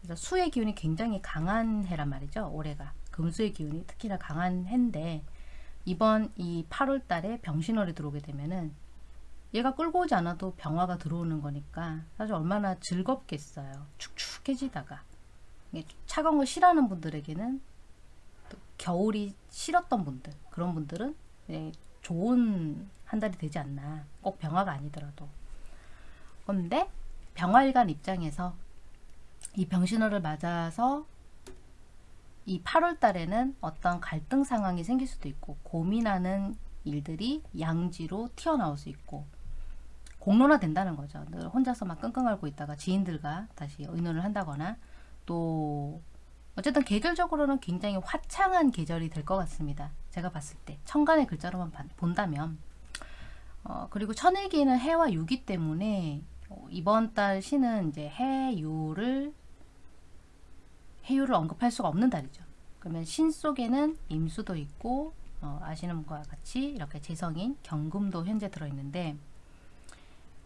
그래서 수의 기운이 굉장히 강한 해란 말이죠. 올해가 금수의 기운이 특히나 강한 해인데 이번 이 8월 달에 병신월이 들어오게 되면은 얘가 끌고 오지 않아도 병화가 들어오는 거니까 사실 얼마나 즐겁겠어요. 축축해지다가 차가운 걸 싫어하는 분들에게는 또 겨울이 싫었던 분들 그런 분들은 예, 좋은 한 달이 되지 않나 꼭 병화가 아니더라도 근데 병화일간 입장에서 이 병신호를 맞아서 이 8월 달에는 어떤 갈등 상황이 생길 수도 있고 고민하는 일들이 양지로 튀어나올 수 있고 공론화 된다는 거죠. 늘 혼자서 막 끙끙 앓고 있다가 지인들과 다시 의논을 한다거나 또 어쨌든 계절적으로는 굉장히 화창한 계절이 될 것 같습니다. 제가 봤을 때 천간의 글자로만 봐- 본다면 어, 그리고 천일기는 해와 유기 때문에 어, 이번 달 시는 이제 해유를 해유를 언급할 수가 없는 달이죠. 그러면 신 속에는 임수도 있고 어, 아시는 분과 같이 이렇게 재성인 경금도 현재 들어있는데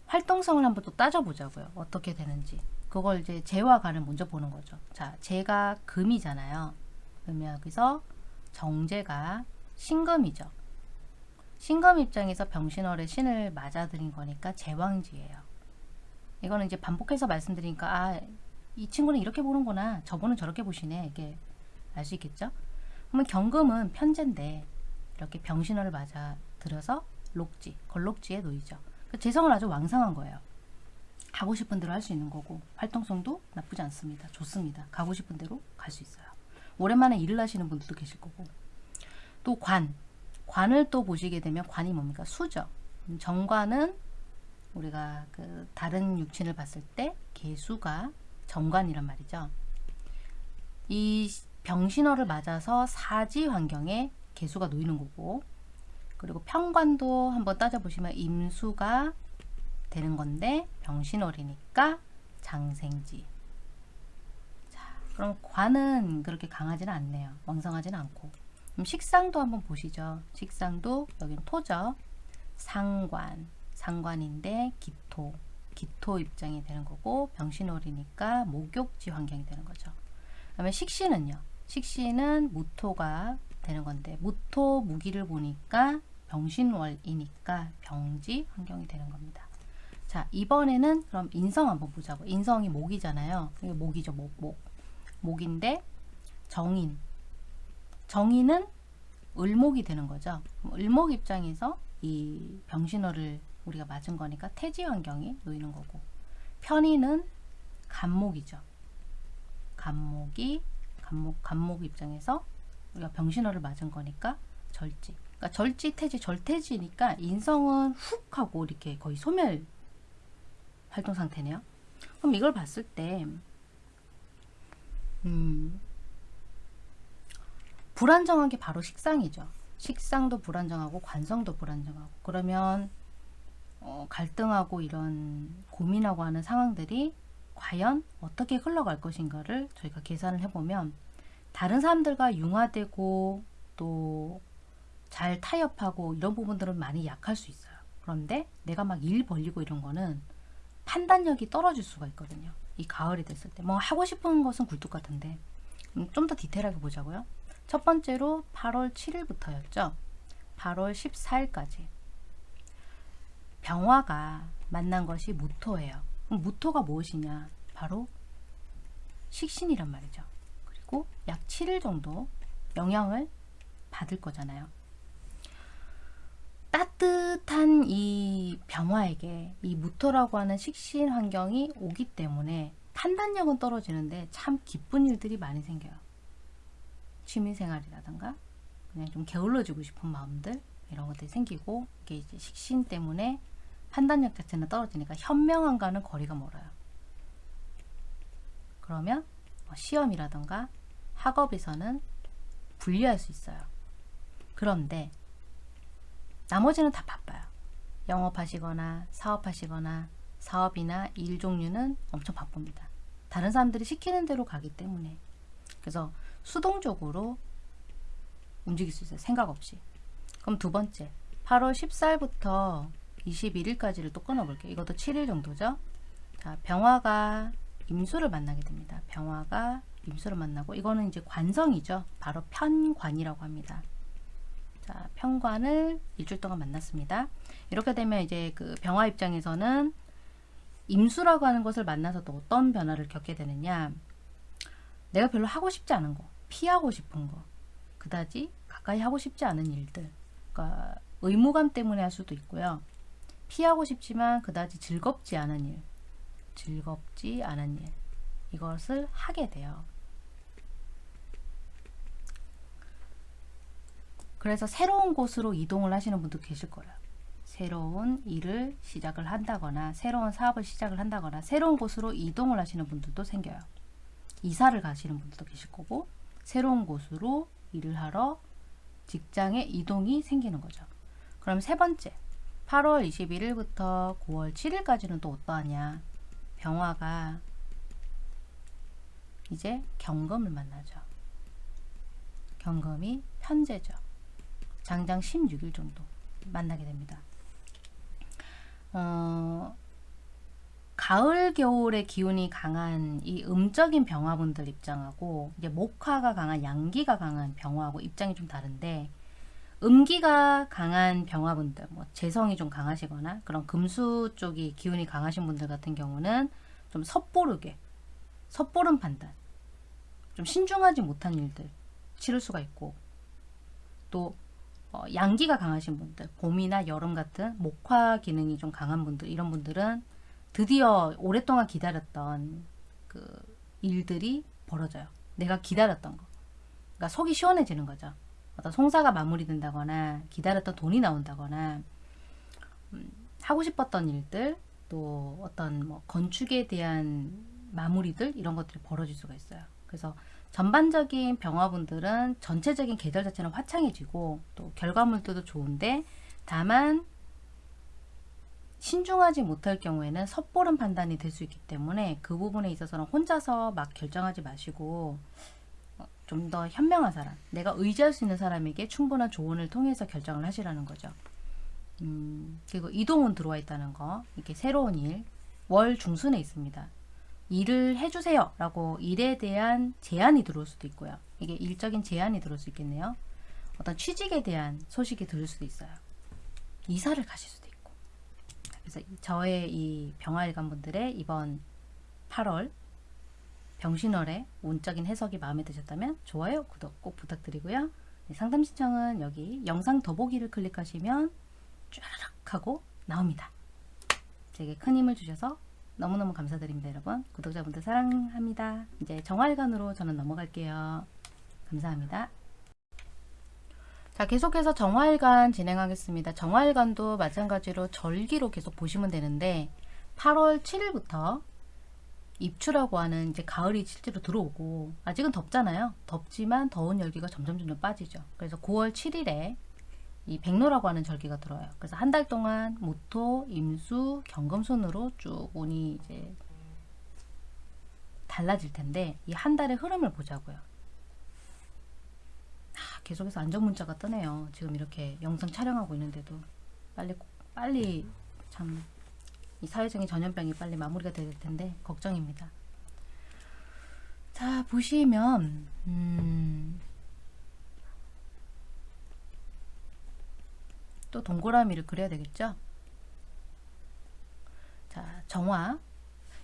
활동성을 한번 또 따져보자고요. 어떻게 되는지. 그걸 이제 재와 간을 먼저 보는 거죠. 자, 재가 금이잖아요. 그러면 여기서 정제가 신금이죠. 신금 입장에서 병신월의 신을 맞아들인 거니까 제왕지예요. 이거는 이제 반복해서 말씀드리니까 아, 이 친구는 이렇게 보는구나. 저분은 저렇게 보시네. 이게 알 수 있겠죠? 그러면 경금은 편제인데 이렇게 병신월을 맞아 들여서 록지, 걸록지에 놓이죠. 그 재성을 아주 왕성한 거예요. 가고 싶은 대로 할 수 있는 거고 활동성도 나쁘지 않습니다. 좋습니다. 가고 싶은 대로 갈 수 있어요. 오랜만에 일을 하시는 분들도 계실 거고 또 관, 관을 또 보시게 되면 관이 뭡니까? 수죠. 음, 정관은 우리가 그 다른 육친을 봤을 때 개수가 정관이란 말이죠. 이 병신호를 맞아서 사지 환경에 개수가 놓이는 거고 그리고 평관도 한번 따져보시면 임수가 되는 건데 병신월이니까 장생지. 자 그럼 관은 그렇게 강하지는 않네요. 왕성하지는 않고. 그럼 식상도 한번 보시죠. 식상도 여긴 토죠. 상관 상관인데 기토 기토 입장이 되는 거고 병신월이니까 목욕지 환경이 되는 거죠 그다음에 식신은요 식신은 무토가 되는 건데 무토 무기를 보니까 병신월이니까 병지 환경이 되는 겁니다. 자 이번에는 그럼 인성 한번 보자고. 인성이 목이잖아요. 이게 목이죠 목 목. 목인데 정인. 정인은 을목이 되는 거죠. 을목 입장에서 이 병신월을 우리가 맞은 거니까 태지 환경이 놓이는 거고 편인은 간목이죠. 간목이 간목 간목 입장에서 우리가 병신호를 맞은 거니까 절지. 그러니까 절지 태지 절태지니까 인성은 훅 하고 이렇게 거의 소멸 활동 상태네요. 그럼 이걸 봤을 때 음, 불안정한 게 바로 식상이죠. 식상도 불안정하고 관성도 불안정하고 그러면 어, 갈등하고 이런 고민하고 하는 상황들이 과연 어떻게 흘러갈 것인가를 저희가 계산을 해보면 다른 사람들과 융화되고 또 잘 타협하고 이런 부분들은 많이 약할 수 있어요. 그런데 내가 막 일 벌리고 이런 거는 판단력이 떨어질 수가 있거든요. 이 가을이 됐을 때. 뭐 하고 싶은 것은 굴뚝 같은데 음, 좀더 디테일하게 보자고요. 첫 번째로 8월 7일부터였죠. 8월 14일까지. 병화가 만난 것이 무토예요. 무토가 무엇이냐? 바로 식신이란 말이죠. 그리고 약 7일 정도 영향을 받을 거잖아요. 따뜻한 이 병화에게 이 무토라고 하는 식신 환경이 오기 때문에 판단력은 떨어지는데 참 기쁜 일들이 많이 생겨요. 취미생활이라던가 그냥 좀 게을러지고 싶은 마음들 이런 것들이 생기고 이게 이제 식신 때문에 판단력 자체는 떨어지니까 현명함과는 거리가 멀어요. 그러면 뭐 시험이라던가 학업에서는 불리할 수 있어요. 그런데 나머지는 다 바빠요. 영업하시거나 사업하시거나 사업이나 일 종류는 엄청 바쁩니다. 다른 사람들이 시키는 대로 가기 때문에 그래서 수동적으로 움직일 수 있어요. 생각 없이. 그럼 두 번째 8월 14일부터 21일까지를 또 끊어볼게요. 이것도 7일 정도죠. 자, 병화가 임수를 만나게 됩니다. 병화가 임수를 만나고 이거는 이제 관성이죠. 바로 편관이라고 합니다. 자, 편관을 일주일 동안 만났습니다. 이렇게 되면 이제 그 병화 입장에서는 임수라고 하는 것을 만나서 또 어떤 변화를 겪게 되느냐. 내가 별로 하고 싶지 않은 거, 피하고 싶은 거, 그다지 가까이 하고 싶지 않은 일들. 그러니까 의무감 때문에 할 수도 있고요. 피하고 싶지만 그다지 즐겁지 않은 일, 즐겁지 않은 일. 이것을 하게 돼요. 그래서 새로운 곳으로 이동을 하시는 분도 계실 거예요. 새로운 일을 시작을 한다거나 새로운 사업을 시작을 한다거나 새로운 곳으로 이동을 하시는 분들도 생겨요. 이사를 가시는 분들도 계실 거고 새로운 곳으로 일을 하러 직장에 이동이 생기는 거죠. 그럼 세 번째 8월 21일부터 9월 7일까지는 또 어떠하냐 병화가 이제 경금을 만나죠. 경금이 편제죠. 장장 16일 정도 만나게 됩니다. 어, 가을 겨울의 기운이 강한 이 음적인 병화분들 입장하고 이제 목화가 강한 양기가 강한 병화하고 입장이 좀 다른데 음기가 강한 병화분들 뭐 재성이 좀 강하시거나 그런 금수 쪽이 기운이 강하신 분들 같은 경우는 좀 섣보르게 섣보른 판단 좀 신중하지 못한 일들 치를 수가 있고 또 어, 양기가 강하신 분들, 봄이나 여름 같은 목화 기능이 좀 강한 분들, 이런 분들은 드디어 오랫동안 기다렸던 그 일들이 벌어져요. 내가 기다렸던 거. 그러니까 속이 시원해지는 거죠. 어떤 송사가 마무리된다거나 기다렸던 돈이 나온다거나 음, 하고 싶었던 일들 또 어떤 뭐 건축에 대한 마무리들 이런 것들이 벌어질 수가 있어요. 그래서 전반적인 병화분들은 전체적인 계절 자체는 화창해지고 또 결과물들도 좋은데 다만 신중하지 못할 경우에는 섣보른 판단이 될 수 있기 때문에 그 부분에 있어서는 혼자서 막 결정하지 마시고 어, 좀 더 현명한 사람, 내가 의지할 수 있는 사람에게 충분한 조언을 통해서 결정을 하시라는 거죠. 음, 그리고 이동은 들어와 있다는 거, 이게 새로운 일, 월 중순에 있습니다. 일을 해주세요 라고 일에 대한 제안이 들어올 수도 있고요. 이게 일적인 제안이 들어올 수 있겠네요. 어떤 취직에 대한 소식이 들을 수도 있어요. 이사를 가실 수도 있고. 그래서 이- 저의 이 병화일관 분들의 이번 8월 병신월의 운적인 해석이 마음에 드셨다면 좋아요, 구독 꼭 부탁드리고요. 네, 상담 신청은 여기 영상 더보기를 클릭하시면 쭈르륵 하고 나옵니다. 제게 큰 힘을 주셔서 너무너무 감사드립니다, 여러분. 구독자분들 사랑합니다. 이제 정활관으로 저는 넘어갈게요. 감사합니다. 자, 계속해서 정활관 진행하겠습니다. 정활관도 마찬가지로 절기로 계속 보시면 되는데 8월 7일부터 입추라고 하는 이제 가을이 실제로 들어오고 아직은 덥잖아요. 덥지만 더운 열기가 점점 점점 빠지죠. 그래서 9월 7일에 이 백로라고 하는 절기가 들어요. 그래서 한 달 동안 모토, 임수, 경금손으로 쭉 운이 이제 달라질 텐데 이 한 달의 흐름을 보자고요. 아, 계속해서 안정 문자가 뜨네요. 지금 이렇게 영상 촬영하고 있는데도 빨리 빨리 참 이 사회적인 전염병이 빨리 마무리가 될 텐데 걱정입니다. 자 보시면 음, 또 동그라미를 그려야 되겠죠? 자, 정화.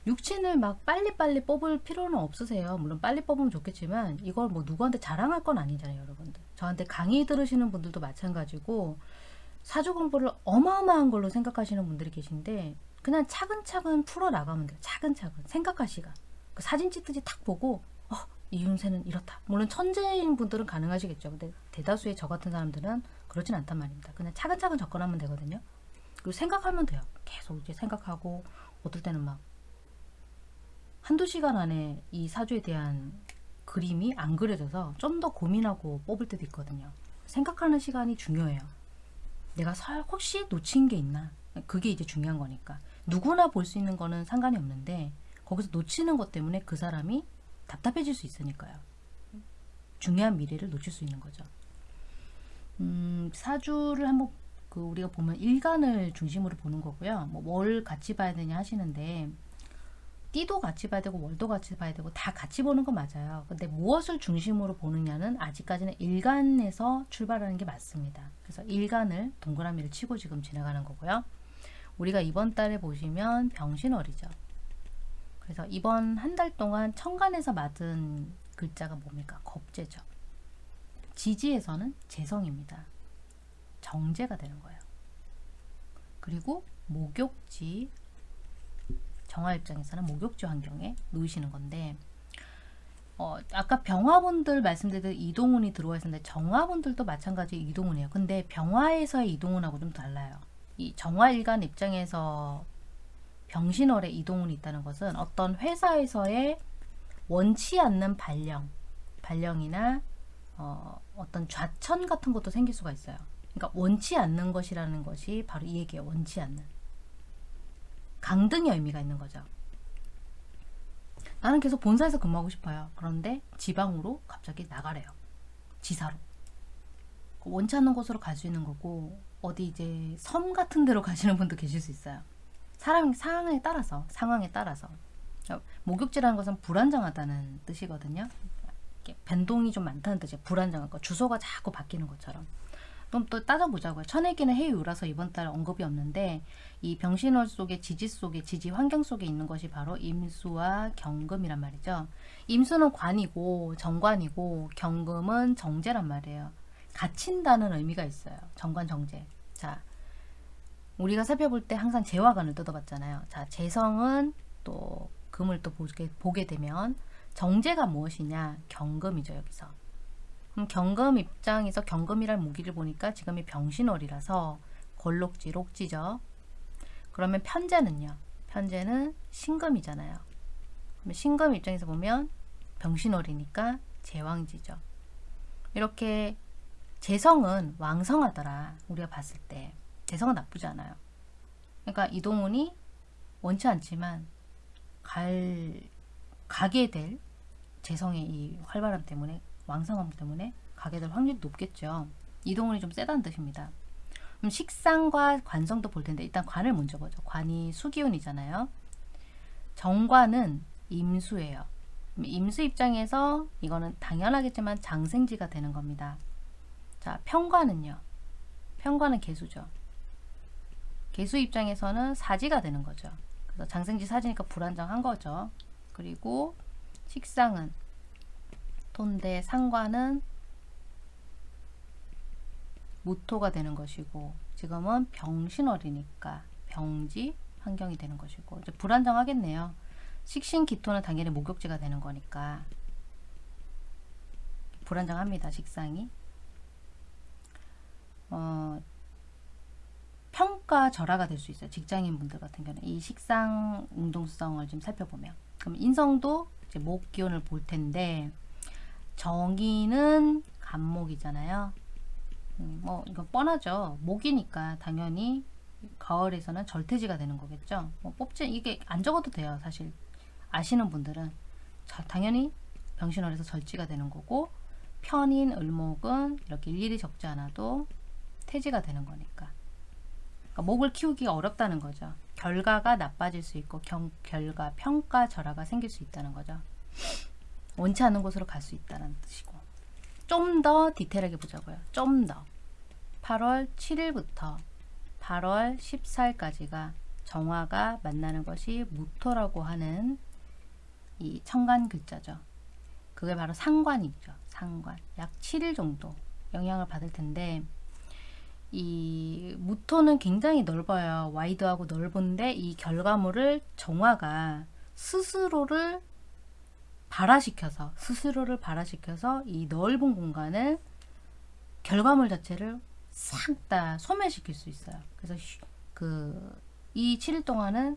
육친을 막 빨리빨리 뽑을 필요는 없으세요. 물론 빨리 뽑으면 좋겠지만 이걸 뭐 누구한테 자랑할 건 아니잖아요, 여러분들. 저한테 강의 들으시는 분들도 마찬가지고 사주 공부를 어마어마한 걸로 생각하시는 분들이 계신데 그냥 차근차근 풀어 나가면 돼요. 차근차근 생각할 시간. 그 사진 찍듯이 탁 보고 어, 이윤세는 이렇다. 물론 천재인 분들은 가능하시겠죠. 근데 대다수의 저 같은 사람들은 그렇진 않단 말입니다. 그냥 차근차근 접근하면 되거든요. 그리고 생각하면 돼요. 계속 이제 생각하고 어떨 때는 막 한두 시간 안에 이 사주에 대한 그림이 안 그려져서 좀 더 고민하고 뽑을 때도 있거든요. 생각하는 시간이 중요해요. 내가 설 혹시 놓친 게 있나? 그게 이제 중요한 거니까. 누구나 볼 수 있는 거는 상관이 없는데 거기서 놓치는 것 때문에 그 사람이 답답해질 수 있으니까요. 중요한 미래를 놓칠 수 있는 거죠. 음, 사주를 한번 그 우리가 보면 일간을 중심으로 보는 거고요. 뭐뭘 같이 봐야 되냐 하시는데 띠도 같이 봐야 되고 월도 같이 봐야 되고 다 같이 보는 건 맞아요. 근데 무엇을 중심으로 보느냐는 아직까지는 일간에서 출발하는 게 맞습니다. 그래서 일간을 동그라미를 치고 지금 지나가는 거고요. 우리가 이번 달에 보시면 병신월이죠. 그래서 이번 한 달 동안 천간에서 맞은 글자가 뭡니까? 겁재죠. 지지에서는 재성입니다. 정제가 되는 거예요. 그리고 목욕지 정화 입장에서는 목욕지 환경에 놓이시는 건데 어, 아까 병화분들 말씀드린 이동운이 들어와 있었는데 정화분들도 마찬가지 이동운이에요. 근데 병화에서의 이동운하고 좀 달라요. 이 정화일간 입장에서 병신월에 이동운이 있다는 것은 어떤 회사에서의 원치 않는 발령, 발령이나 어, 어떤 좌천 같은 것도 생길 수가 있어요. 그러니까 원치 않는 것이라는 것이 바로 이 얘기예요. 원치 않는. 강등의 의미가 있는 거죠. 나는 계속 본사에서 근무하고 싶어요. 그런데 지방으로 갑자기 나가래요. 지사로. 원치 않는 곳으로 갈 수 있는 거고 어디 이제 섬 같은 데로 가시는 분도 계실 수 있어요. 사람 상황에 따라서 상황에 따라서 목욕지라는 것은 불안정하다는 뜻이거든요. 변동이 좀 많다는 뜻이에요. 불안정한 거 주소가 자꾸 바뀌는 것처럼. 그럼 또 따져보자고요. 천혜기는 해유라서 이번 달 언급이 없는데 이 병신월 속에 지지 속에 지지 환경 속에 있는 것이 바로 임수와 경금이란 말이죠. 임수는 관이고 정관이고 경금은 정제란 말이에요. 갇힌다는 의미가 있어요. 정관 정제. 자, 우리가 살펴볼 때 항상 재화관을 뜯어봤잖아요. 자, 재성은 또 금을 또 보게, 보게 되면 정제가 무엇이냐? 경금이죠, 여기서. 그럼 경금 입장에서 경금이란 무기를 보니까 지금이 병신월이라서 골록지, 록지죠. 그러면 편제는요? 편제는 신금이잖아요. 그러면 신금 입장에서 보면 병신월이니까 제왕지죠. 이렇게 재성은 왕성하더라. 우리가 봤을 때. 재성은 나쁘지 않아요. 그러니까 이동훈이 원치 않지만 갈 가게 될 재성의 이 활발함 때문에 왕성함 때문에 가게 될 확률이 높겠죠. 이동훈이 좀 세다는 뜻입니다. 그럼 식상과 관성도 볼 텐데 일단 관을 먼저 보죠. 관이 수기운이잖아요. 정관은 임수예요. 임수 입장에서 이거는 당연하겠지만 장생지가 되는 겁니다. 자, 평관은요. 평관은 개수죠. 개수 입장에서는 사지가 되는 거죠. 그래서 장생지 사지니까 불안정한 거죠. 그리고 식상은 토인데 상관은 무토가 되는 것이고 지금은 병신월이니까 병지 환경이 되는 것이고 이제 불안정하겠네요. 식신 기토는 당연히 목욕지가 되는 거니까 불안정합니다. 식상이. 어, 평가 절하가 될 수 있어요. 직장인 분들 같은 경우는 이 식상 운동성을 좀 살펴보면 그럼 인성도 이제 목 기운을 볼 텐데 정의는 간목이잖아요. 음, 뭐 이거 뻔하죠. 목이니까 당연히 가을에서는 절퇴지가 되는 거겠죠. 뭐 뽑지 이게 안 적어도 돼요. 사실 아시는 분들은 자, 당연히 병신월에서 절지가 되는 거고 편인 을목은 이렇게 일일이 적지 않아도 태지가 되는 거니까. 그러니까 목을 키우기가 어렵다는 거죠. 결과가 나빠질 수 있고 경, 결과, 평가, 절하가 생길 수 있다는 거죠. 원치 않는 곳으로 갈 수 있다는 뜻이고 좀 더 디테일하게 보자고요. 좀 더. 8월 7일부터 8월 14일까지가 정화가 만나는 것이 무토라고 하는 이 청간 글자죠. 그게 바로 상관이죠. 상관. 약 7일 정도 영향을 받을 텐데 이 무토는 굉장히 넓어요. 와이드하고 넓은데 이 결과물을 정화가 스스로를 발화시켜서 스스로를 발화시켜서 이 넓은 공간을 결과물 자체를 싹 다 소멸시킬 수 있어요. 그래서 그 이 7일 동안은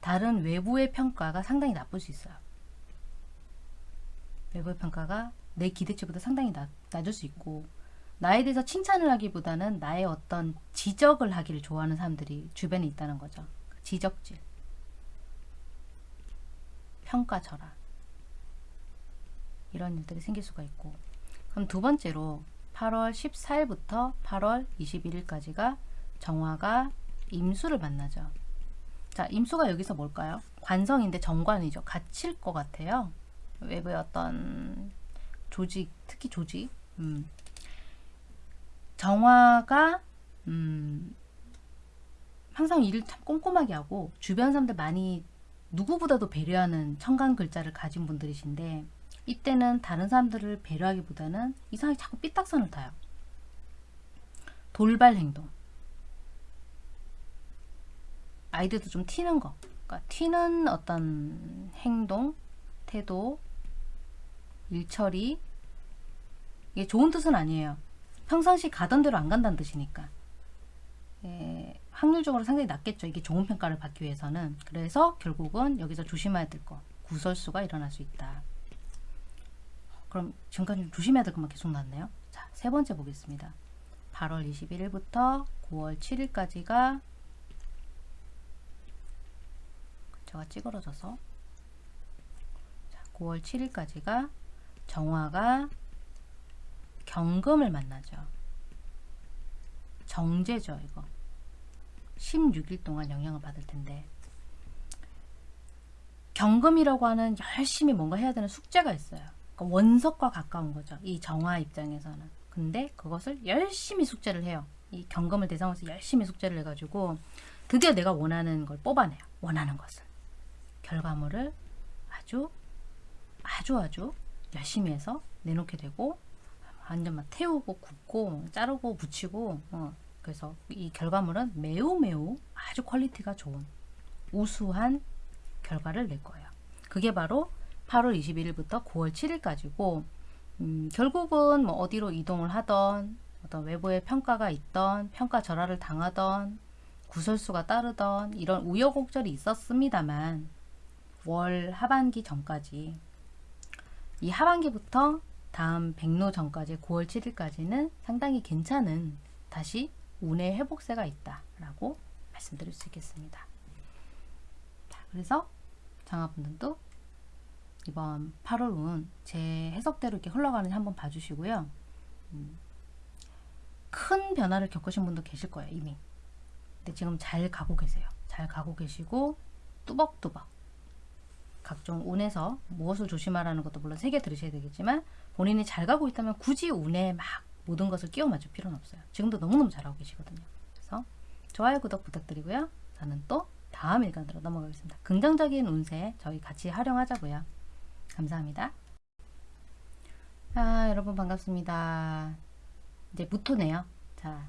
다른 외부의 평가가 상당히 나쁠 수 있어요. 외부의 평가가 내 기대치보다 상당히 낮, 낮을 수 있고 나에 대해서 칭찬을 하기보다는 나의 어떤 지적을 하기를 좋아하는 사람들이 주변에 있다는 거죠. 지적질. 평가절하. 이런 일들이 생길 수가 있고 그럼 두 번째로 8월 14일부터 8월 21일까지가 정화가 임수를 만나죠. 자, 임수가 여기서 뭘까요? 관성인데 정관이죠. 갇힐 것 같아요. 외부의 어떤 조직, 특히 조직. 음. 정화가 음, 항상 일을 참 꼼꼼하게 하고 주변 사람들 많이 누구보다도 배려하는 청간 글자를 가진 분들이신데 이때는 다른 사람들을 배려하기보다는 이상하게 자꾸 삐딱선을 타요. 돌발 행동. 아이들도 좀 튀는 거. 그러니까 튀는 어떤 행동, 태도, 일처리. 이게 좋은 뜻은 아니에요. 평상시 가던 대로 안 간다는 뜻이니까. 예, 확률적으로 상당히 낮겠죠. 이게 좋은 평가를 받기 위해서는. 그래서 결국은 여기서 조심해야 될 거. 구설수가 일어날 수 있다. 그럼 지금까지 좀 조심해야 될 것만 계속 났네요. 자, 세 번째 보겠습니다. 8월 21일부터 9월 7일까지가 제가 찌그러져서 자, 9월 7일까지가 정화가 경금을 만나죠. 정제죠, 이거. 16일 동안 영향을 받을 텐데. 경금이라고 하는 열심히 뭔가 해야 되는 숙제가 있어요. 그러니까 원석과 가까운 거죠. 이 정화 입장에서는. 근데 그것을 열심히 숙제를 해요. 이 경금을 대상으로 열심히 숙제를 해가지고 드디어 내가 원하는 걸 뽑아내요. 원하는 것을. 결과물을 아주 아주 아주 열심히 해서 내놓게 되고 완전 막 태우고 굽고 자르고 붙이고 어, 그래서 이 결과물은 매우 매우 아주 quality가 좋은 우수한 결과를 낼 거예요. 그게 바로 8월 21일부터 9월 7일까지고 음, 결국은 뭐 어디로 이동을 하던 어떤 외부의 평가가 있던 평가 절하를 당하던 구설수가 따르던 이런 우여곡절이 있었습니다만 월 하반기 전까지 이 하반기부터 다음 백로 전까지 9월 7일까지는 상당히 괜찮은 다시 운의 회복세가 있다라고 말씀드릴 수 있겠습니다. 자, 그래서 장화분들도 이번 8월 운 제 해석대로 이렇게 흘러가는지 한번 봐주시고요. 음, 큰 변화를 겪으신 분도 계실 거예요 이미. 근데 지금 잘 가고 계세요. 잘 가고 계시고 뚜벅뚜벅 각종 운에서 무엇을 조심하라는 것도 물론 새겨 들으셔야 되겠지만 본인이 잘 가고 있다면 굳이 운에 막 모든 것을 끼워 맞출 필요는 없어요. 지금도 너무너무 잘하고 계시거든요. 그래서 좋아요, 구독 부탁드리고요. 저는 또 다음 일간으로 넘어가겠습니다. 긍정적인 운세 저희 같이 활용하자고요. 감사합니다. 아, 여러분 반갑습니다. 이제 무토네요. 자,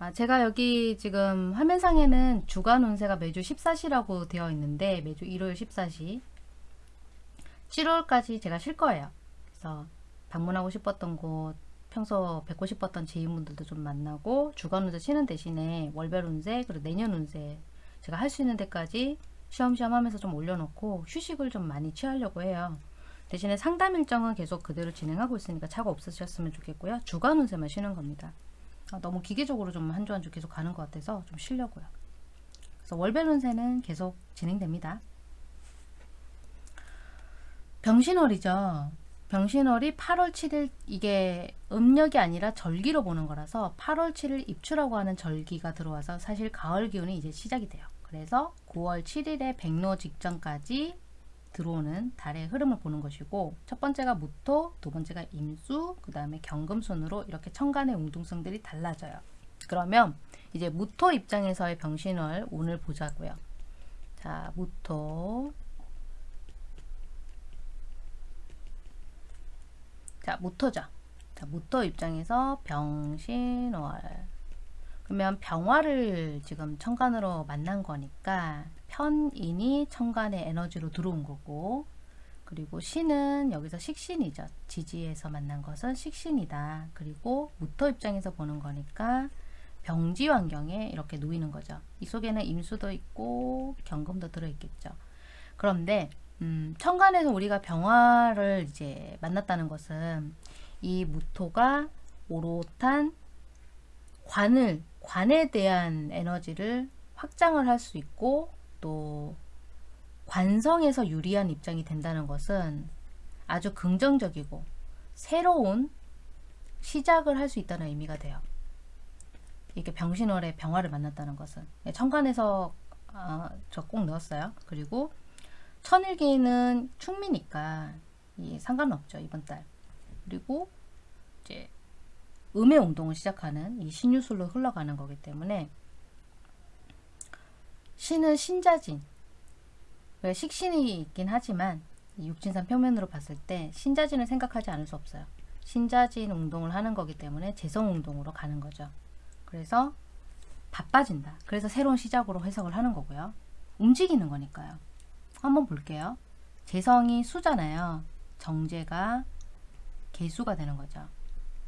아, 제가 여기 지금 화면상에는 주간 운세가 매주 14시라고 되어 있는데 매주 일요일 14시 7월까지 제가 쉴 거예요. 그래서 방문하고 싶었던 곳 평소 뵙고 싶었던 지인분들도 좀 만나고 주간 운세 치는 대신에 월별 운세 그리고 내년 운세 제가 할 수 있는 데까지 시험시험 하면서 좀 올려놓고 휴식을 좀 많이 취하려고 해요. 대신에 상담 일정은 계속 그대로 진행하고 있으니까 차가 없으셨으면 좋겠고요. 주간 운세만 쉬는 겁니다. 아, 너무 기계적으로 좀 한 주 한 주 계속 가는 것 같아서 좀 쉬려고요. 그래서 월별 운세는 계속 진행됩니다. 병신월이죠. 병신월이 8월 7일 이게 음력이 아니라 절기로 보는 거라서 8월 7일 입추라고 하는 절기가 들어와서 사실 가을 기운이 이제 시작이 돼요. 그래서 9월 7일에 백로 직전까지 들어오는 달의 흐름을 보는 것이고 첫 번째가 무토, 두 번째가 임수, 그 다음에 경금순으로 이렇게 천간의 웅둥성들이 달라져요. 그러면 이제 무토 입장에서의 병신월 오늘 보자고요. 자, 무토. 자, 무토죠. 자, 무토 입장에서 병신월. 그러면 병화를 지금 천간으로 만난 거니까 편인이 천간의 에너지로 들어온 거고 그리고 신은 여기서 식신이죠. 지지에서 만난 것은 식신이다. 그리고 무토 입장에서 보는 거니까 병지 환경에 이렇게 놓이는 거죠. 이 속에는 임수도 있고 경금도 들어있겠죠. 그런데 음, 천간에서 우리가 병화를 이제 만났다는 것은 이 무토가 오롯한 관을 관에 대한 에너지를 확장을 할 수 있고 또 관성에서 유리한 입장이 된다는 것은 아주 긍정적이고 새로운 시작을 할 수 있다는 의미가 돼요. 이렇게 병신월에 병화를 만났다는 것은 천간에서 아, 저꼭 넣었어요. 그리고 천일기는 충미니까 이 상관없죠 이번 달. 그리고 이제 음의 운동을 시작하는 이 신유술로 흘러가는 거기 때문에 신은 신자진 왜 식신이 있긴 하지만 이 육진산 표면으로 봤을 때 신자진을 생각하지 않을 수 없어요. 신자진 운동을 하는 거기 때문에 재성 운동으로 가는 거죠. 그래서 바빠진다. 그래서 새로운 시작으로 해석을 하는 거고요. 움직이는 거니까요. 한번 볼게요. 재성이 수잖아요. 정제가 개수가 되는 거죠.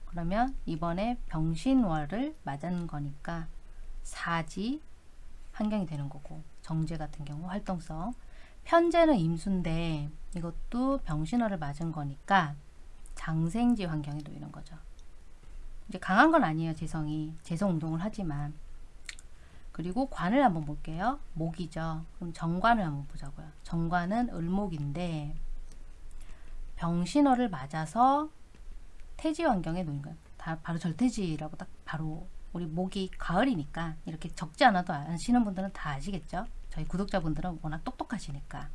그러면 이번에 병신월을 맞은 거니까 사지 환경이 되는 거고 정제 같은 경우 활동성 편제는 임수인데 이것도 병신월을 맞은 거니까 장생지 환경에 놓이는 거죠. 이제 강한 건 아니에요. 재성이 재성 운동을 하지만 그리고 관을 한번 볼게요. 목이죠. 그럼 정관을 한번 보자고요. 정관은 을목인데 병신월을 맞아서 태지 환경에 놓인 거예요. 다 바로 절태지라고 딱 바로 우리 목이 가을이니까 이렇게 적지 않아도 아시는 분들은 다 아시겠죠? 저희 구독자분들은 워낙 똑똑하시니까.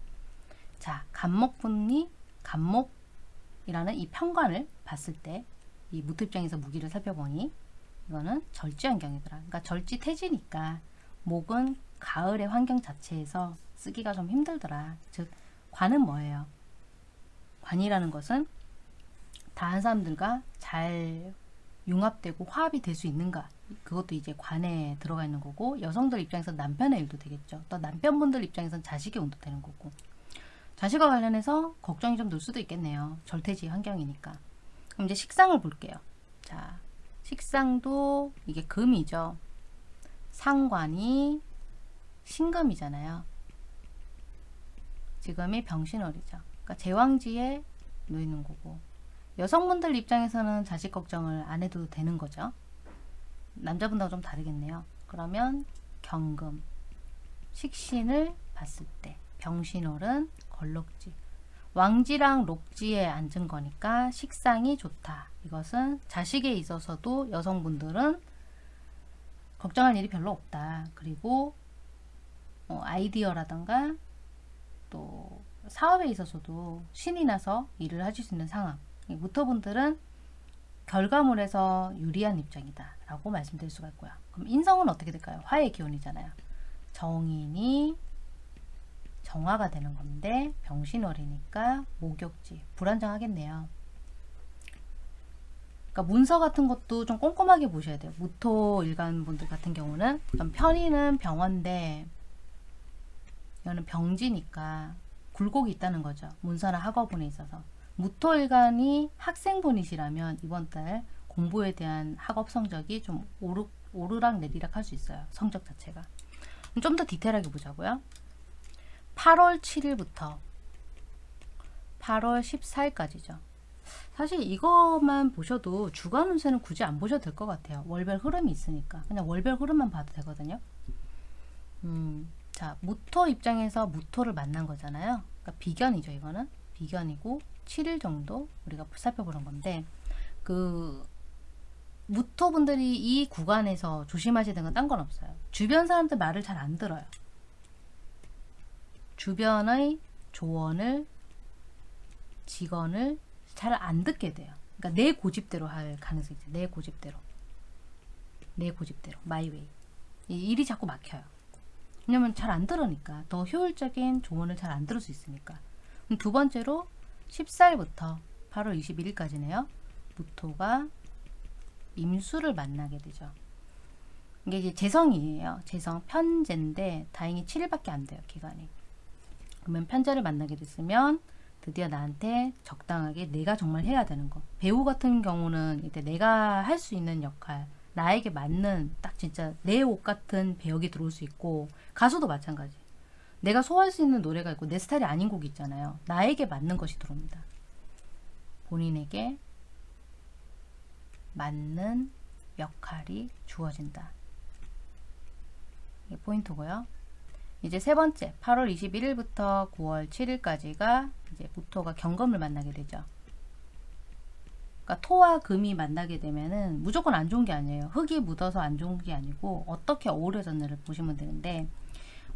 자, 간목분이 간목이라는 이 편관을 봤을 때 이 무토 입장에서 무기를 살펴보니 이거는 절지 환경이더라. 그러니까 절지 태지니까 목은 가을의 환경 자체에서 쓰기가 좀 힘들더라. 즉 관은 뭐예요? 관이라는 것은 다한 사람들과 잘 융합되고 화합이 될 수 있는가 그것도 이제 관에 들어가 있는 거고 여성들 입장에서 남편의 일도 되겠죠 또 남편분들 입장에서는 자식의 운도 되는 거고 자식과 관련해서 걱정이 좀 늘 수도 있겠네요 절태지 환경이니까 그럼 이제 식상을 볼게요 자 식상도 이게 금이죠 상관이 신금이잖아요 지금이 병신월이죠 그러니까 제왕지에 놓이는 거고 여성분들 입장에서는 자식 걱정을 안 해도 되는 거죠. 남자분하고 좀 다르겠네요. 그러면 경금, 식신을 봤을 때 병신월은 걸록지, 왕지랑 록지에 앉은 거니까 식상이 좋다. 이것은 자식에 있어서도 여성분들은 걱정할 일이 별로 없다. 그리고 어, 아이디어라던가 또 사업에 있어서도 신이 나서 일을 하실 수 있는 상황 이 무토분들은 결과물에서 유리한 입장이다 라고 말씀드릴 수가 있고요. 그럼 인성은 어떻게 될까요? 화의 기운이잖아요. 정인이 정화가 되는 건데 병신월이니까 목욕지 불안정하겠네요. 그러니까 문서 같은 것도 좀 꼼꼼하게 보셔야 돼요. 무토 일간 분들 같은 경우는 편의는 병원데 이거는 병지니까 굴곡이 있다는 거죠. 문서나 학업분에 있어서 무토 일간이 학생분이시라면 이번 달 공부에 대한 학업 성적이 좀 오르, 오르락 내리락 할 수 있어요. 성적 자체가. 좀 더 디테일하게 보자고요. 8월 7일부터 8월 14일까지죠. 사실 이것만 보셔도 주간 운세는 굳이 안 보셔도 될 것 같아요. 월별 흐름이 있으니까. 그냥 월별 흐름만 봐도 되거든요. 음, 자, 무토 입장에서 무토를 만난 거잖아요. 그러니까 비견이죠, 이거는. 비견이고 7일 정도 우리가 살펴보는 건데 그 무토분들이 이 구간에서 조심하셔야 되는 건 딴 건 없어요. 주변 사람들 말을 잘 안 들어요. 주변의 조언을 직언을 잘 안 듣게 돼요. 그러니까 내 고집대로 할 가능성이 있어요. 내 고집대로. 내 고집대로. 마이웨이. 이 일이 자꾸 막혀요. 왜냐면 잘 안 들으니까. 더 효율적인 조언을 잘 안 들을 수 있으니까. 두 번째로 14일부터 8월 21일까지네요. 무토가 임수를 만나게 되죠. 이게 이제 재성이에요. 재성 편제인데 다행히 7일밖에 안 돼요. 기간이. 그러면 편제를 만나게 됐으면 드디어 나한테 적당하게 내가 정말 해야 되는 거. 배우 같은 경우는 이때 내가 할 수 있는 역할, 나에게 맞는 딱 진짜 내 옷 같은 배역이 들어올 수 있고 가수도 마찬가지. 내가 소화할 수 있는 노래가 있고 내 스타일이 아닌 곡이 있잖아요. 나에게 맞는 것이 들어옵니다. 본인에게 맞는 역할이 주어진다. 이게 포인트고요. 이제 세 번째 8월 21일부터 9월 7일까지가 이제 무토가 경금을 만나게 되죠. 그러니까 토와 금이 만나게 되면은 무조건 안 좋은 게 아니에요. 흙이 묻어서 안 좋은 게 아니고 어떻게 어우러졌느를 보시면 되는데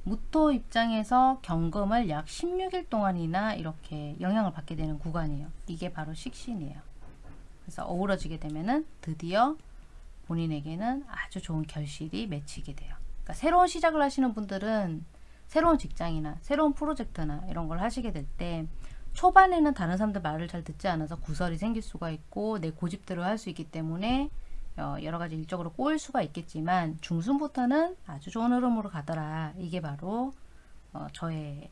무토 입장에서 경금을 약 16일 동안이나 이렇게 영향을 받게 되는 구간이에요. 이게 바로 식신이에요. 그래서 어우러지게 되면은 드디어 본인에게는 아주 좋은 결실이 맺히게 돼요. 그러니까 새로운 시작을 하시는 분들은 새로운 직장이나 새로운 프로젝트나 이런 걸 하시게 될 때 초반에는 다른 사람들 말을 잘 듣지 않아서 구설이 생길 수가 있고 내 고집대로 할 수 있기 때문에 어, 여러 가지 일적으로 꼬일 수가 있겠지만 중순부터는 아주 좋은 흐름으로 가더라. 이게 바로 어, 저의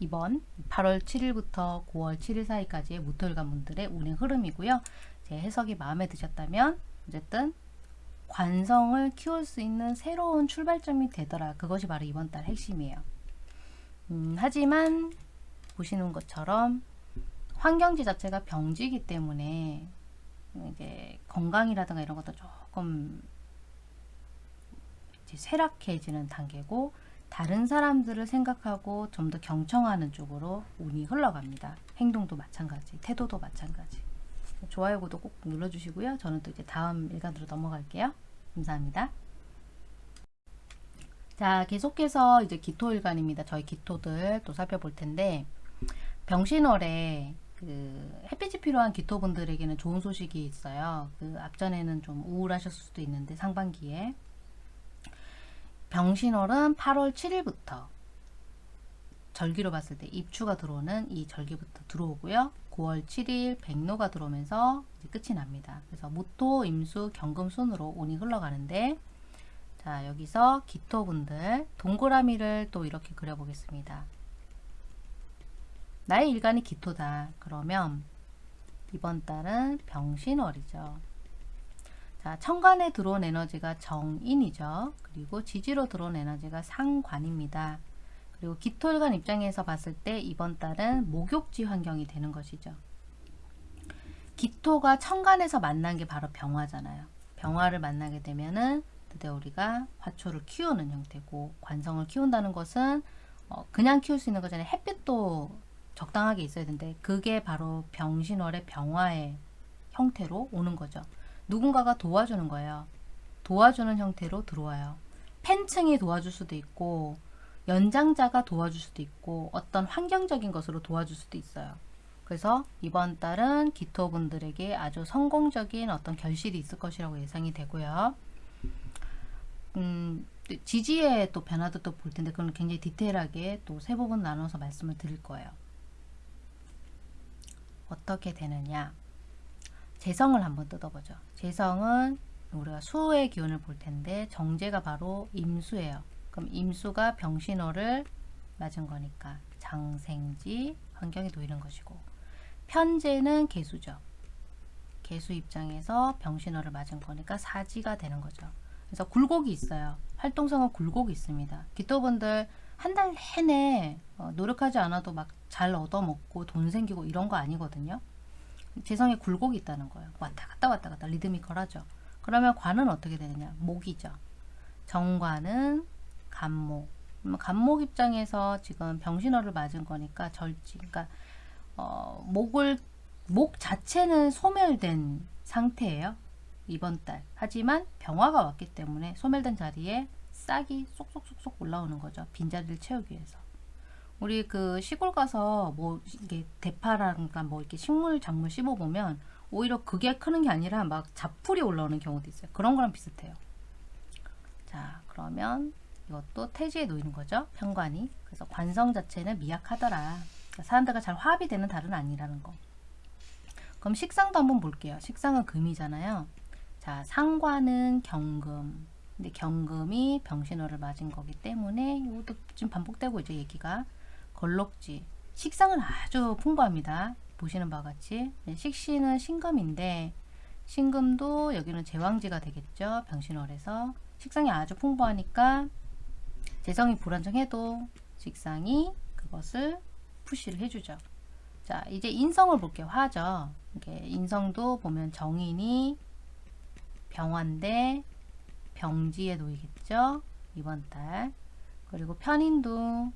이번 8월 7일부터 9월 7일 사이까지의 무토일간 분들의 운행 흐름이고요. 제 해석이 마음에 드셨다면 어쨌든 관성을 키울 수 있는 새로운 출발점이 되더라. 그것이 바로 이번 달 핵심이에요. 음, 하지만 보시는 것처럼 환경지 자체가 병지이기 때문에 이제 건강이라든가 이런 것도 조금 쇠락해지는 단계고 다른 사람들을 생각하고 좀 더 경청하는 쪽으로 운이 흘러갑니다. 행동도 마찬가지, 태도도 마찬가지. 좋아요, 구독 꼭 눌러주시고요. 저는 또 이제 다음 일간으로 넘어갈게요. 감사합니다. 자, 계속해서 이제 기토일간입니다. 저희 기토들 또 살펴볼 텐데 병신월에 그 햇빛이 필요한 기토분들에게는 좋은 소식이 있어요. 그 앞전에는 좀 우울하셨을 수도 있는데 상반기에 병신월은 8월 7일부터 절기로 봤을 때 입추가 들어오는 이 절기부터 들어오고요. 9월 7일 백로가 들어오면서 이제 끝이 납니다. 그래서 무토, 임수, 경금 순으로 운이 흘러가는데 자 여기서 기토분들 동그라미를 또 이렇게 그려보겠습니다. 나의 일간이 기토다. 그러면 이번 달은 병신월이죠. 자, 천간에 들어온 에너지가 정인이죠. 그리고 지지로 들어온 에너지가 상관입니다. 그리고 기토일간 입장에서 봤을 때 이번 달은 목욕지 환경이 되는 것이죠. 기토가 천간에서 만난 게 바로 병화잖아요. 병화를 만나게 되면은 드디어 우리가 화초를 키우는 형태고 관성을 키운다는 것은 어, 그냥 키울 수 있는 거잖아요. 햇빛도 적당하게 있어야 되는데 그게 바로 병신월의 병화의 형태로 오는 거죠. 누군가가 도와주는 거예요. 도와주는 형태로 들어와요. 팬층이 도와줄 수도 있고 연장자가 도와줄 수도 있고 어떤 환경적인 것으로 도와줄 수도 있어요. 그래서 이번 달은 기토분들에게 아주 성공적인 어떤 결실이 있을 것이라고 예상이 되고요. 음, 지지의 또 변화도 또 볼 텐데 그건 굉장히 디테일하게 또 세 부분 나눠서 말씀을 드릴 거예요. 어떻게 되느냐? 재성을 한번 뜯어보죠. 재성은 우리가 수의 기운을 볼 텐데 정제가 바로 임수예요. 그럼 임수가 병신호를 맞은 거니까 장생지 환경에 놓이는 것이고 편제는 개수죠. 개수 입장에서 병신호를 맞은 거니까 사지가 되는 거죠. 그래서 굴곡이 있어요. 활동성은 굴곡이 있습니다. 기토분들 한 달 내내 어, 노력하지 않아도 막 잘 얻어먹고 돈 생기고 이런 거 아니거든요. 재성에 굴곡이 있다는 거예요. 왔다 갔다 왔다 갔다 리드미컬하죠. 그러면 관은 어떻게 되느냐? 목이죠. 정관은 간목. 간목 입장에서 지금 병신호를 맞은 거니까 절지. 그러니까 어, 목을 목 자체는 소멸된 상태예요. 이번 달. 하지만 병화가 왔기 때문에 소멸된 자리에 싹이 쏙쏙쏙쏙 올라오는 거죠. 빈자리를 채우기 위해서. 우리 그 시골 가서 뭐 이게 대파라든가 뭐 이렇게 식물 작물 씹어 보면 오히려 그게 크는 게 아니라 막 잡풀이 올라오는 경우도 있어요. 그런 거랑 비슷해요. 자, 그러면 이것도 태지에 놓이는 거죠. 편관이. 그래서 관성 자체는 미약하더라. 그러니까 사람들과 잘 화합이 되는 달은 아니라는 거. 그럼 식상도 한번 볼게요. 식상은 금이잖아요. 자, 상관은 경금. 근데 경금이 병신호를 맞은 거기 때문에 이것도 지금 반복되고 이제 얘기가 걸록지. 식상은 아주 풍부합니다. 보시는 바와 같이 네, 식신은 신금인데 신금도 여기는 제왕지가 되겠죠. 병신월에서 식상이 아주 풍부하니까 재성이 불안정해도 식상이 그것을 푸시를 해주죠. 자 이제 인성을 볼게요. 화죠. 인성도 보면 정인이 병화인데 병지에 놓이겠죠. 이번 달. 그리고 편인도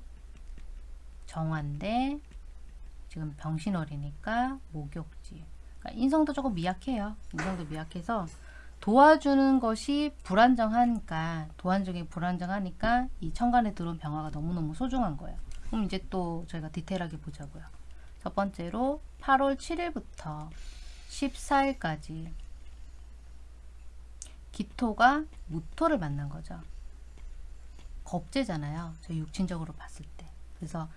정화인데 지금 병신월이니까 목욕지. 그러니까 인성도 조금 미약해요. 인성도 미약해서 도와주는 것이 불안정하니까 도안적이 불안정하니까 이 천간에 들어온 병화가 너무너무 소중한 거예요. 그럼 이제 또 저희가 디테일하게 보자고요. 첫 번째로 8월 7일부터 14일까지 기토가 무토를 만난 거죠. 겁재잖아요. 저 육친적으로 봤을 때. 그래서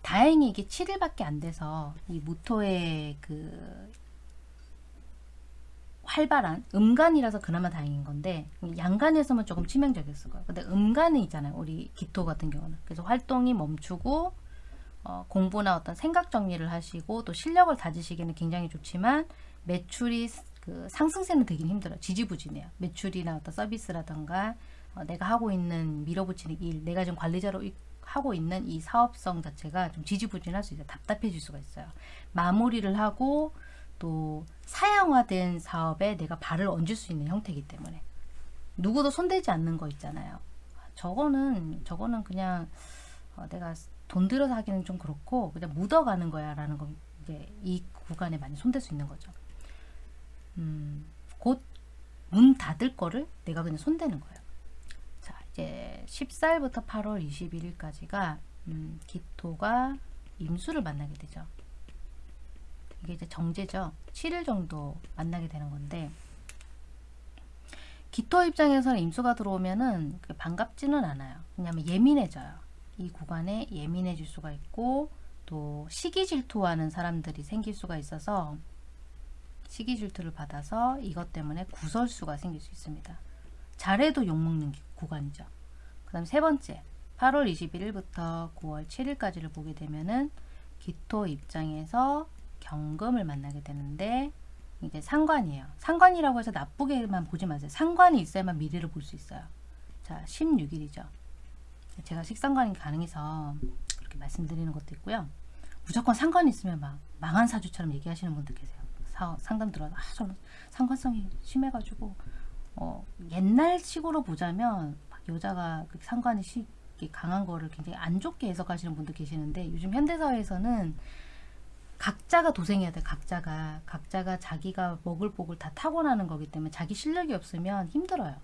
다행히 이게 7일밖에 안 돼서 이 무토의 그 활발한 음간이라서 그나마 다행인 건데 양간에서만 조금 치명적이었을 거예요. 근데 음간은 있잖아요. 우리 기토 같은 경우는. 그래서 활동이 멈추고 어, 공부나 어떤 생각 정리를 하시고 또 실력을 다지시기는 굉장히 좋지만 매출이 그 상승세는 되긴 힘들어요. 지지부진해요. 매출이나 어떤 서비스라던가 어, 내가 하고 있는 밀어붙이는 일, 내가 지금 관리자로 이- 하고 있는 이 사업성 자체가 좀 지지부진할 수 있어요. 답답해질 수가 있어요. 마무리를 하고 또 사양화된 사업에 내가 발을 얹을 수 있는 형태이기 때문에 누구도 손대지 않는 거 있잖아요. 저거는 저거는 그냥 어, 내가 돈 들여서 하기는 좀 그렇고 그냥 묻어가는 거야 라는 거 이제 이 구간에 많이 손댈 수 있는 거죠. 음, 곧 문 닫을 거를 내가 그냥 손대는 거예요. 자, 이제 14일부터 8월 21일까지가 음, 기토가 임수를 만나게 되죠. 이게 이제 정제죠. 7일 정도 만나게 되는 건데 기토 입장에서는 임수가 들어오면은 반갑지는 않아요. 왜냐하면 예민해져요. 이 구간에 예민해질 수가 있고 또 시기 질투하는 사람들이 생길 수가 있어서 시기 질투를 받아서 이것 때문에 구설수가 생길 수 있습니다. 잘해도 욕먹는 기- 구간이죠. 그 다음 세 번째 8월 21일부터 9월 7일까지를 보게 되면은 기토 입장에서 경금을 만나게 되는데 이제 상관이에요. 상관이라고 해서 나쁘게만 보지 마세요. 상관이 있어야만 미래를 볼 수 있어요. 자, 16일이죠. 제가 식상관이 가능해서 그렇게 말씀드리는 것도 있고요. 무조건 상관이 있으면 막 망한 사주처럼 얘기하시는 분들 계세요. 사, 상담 들어서 아, 저는 상관성이 심해가지고 어, 옛날 식으로 보자면 막 여자가 그 상관이 시, 강한 거를 굉장히 안 좋게 해석하시는 분도 계시는데 요즘 현대사회에서는 각자가 도생해야 돼. 각자가 각자가 자기가 먹을 복을 다 타고나는 거기 때문에 자기 실력이 없으면 힘들어요.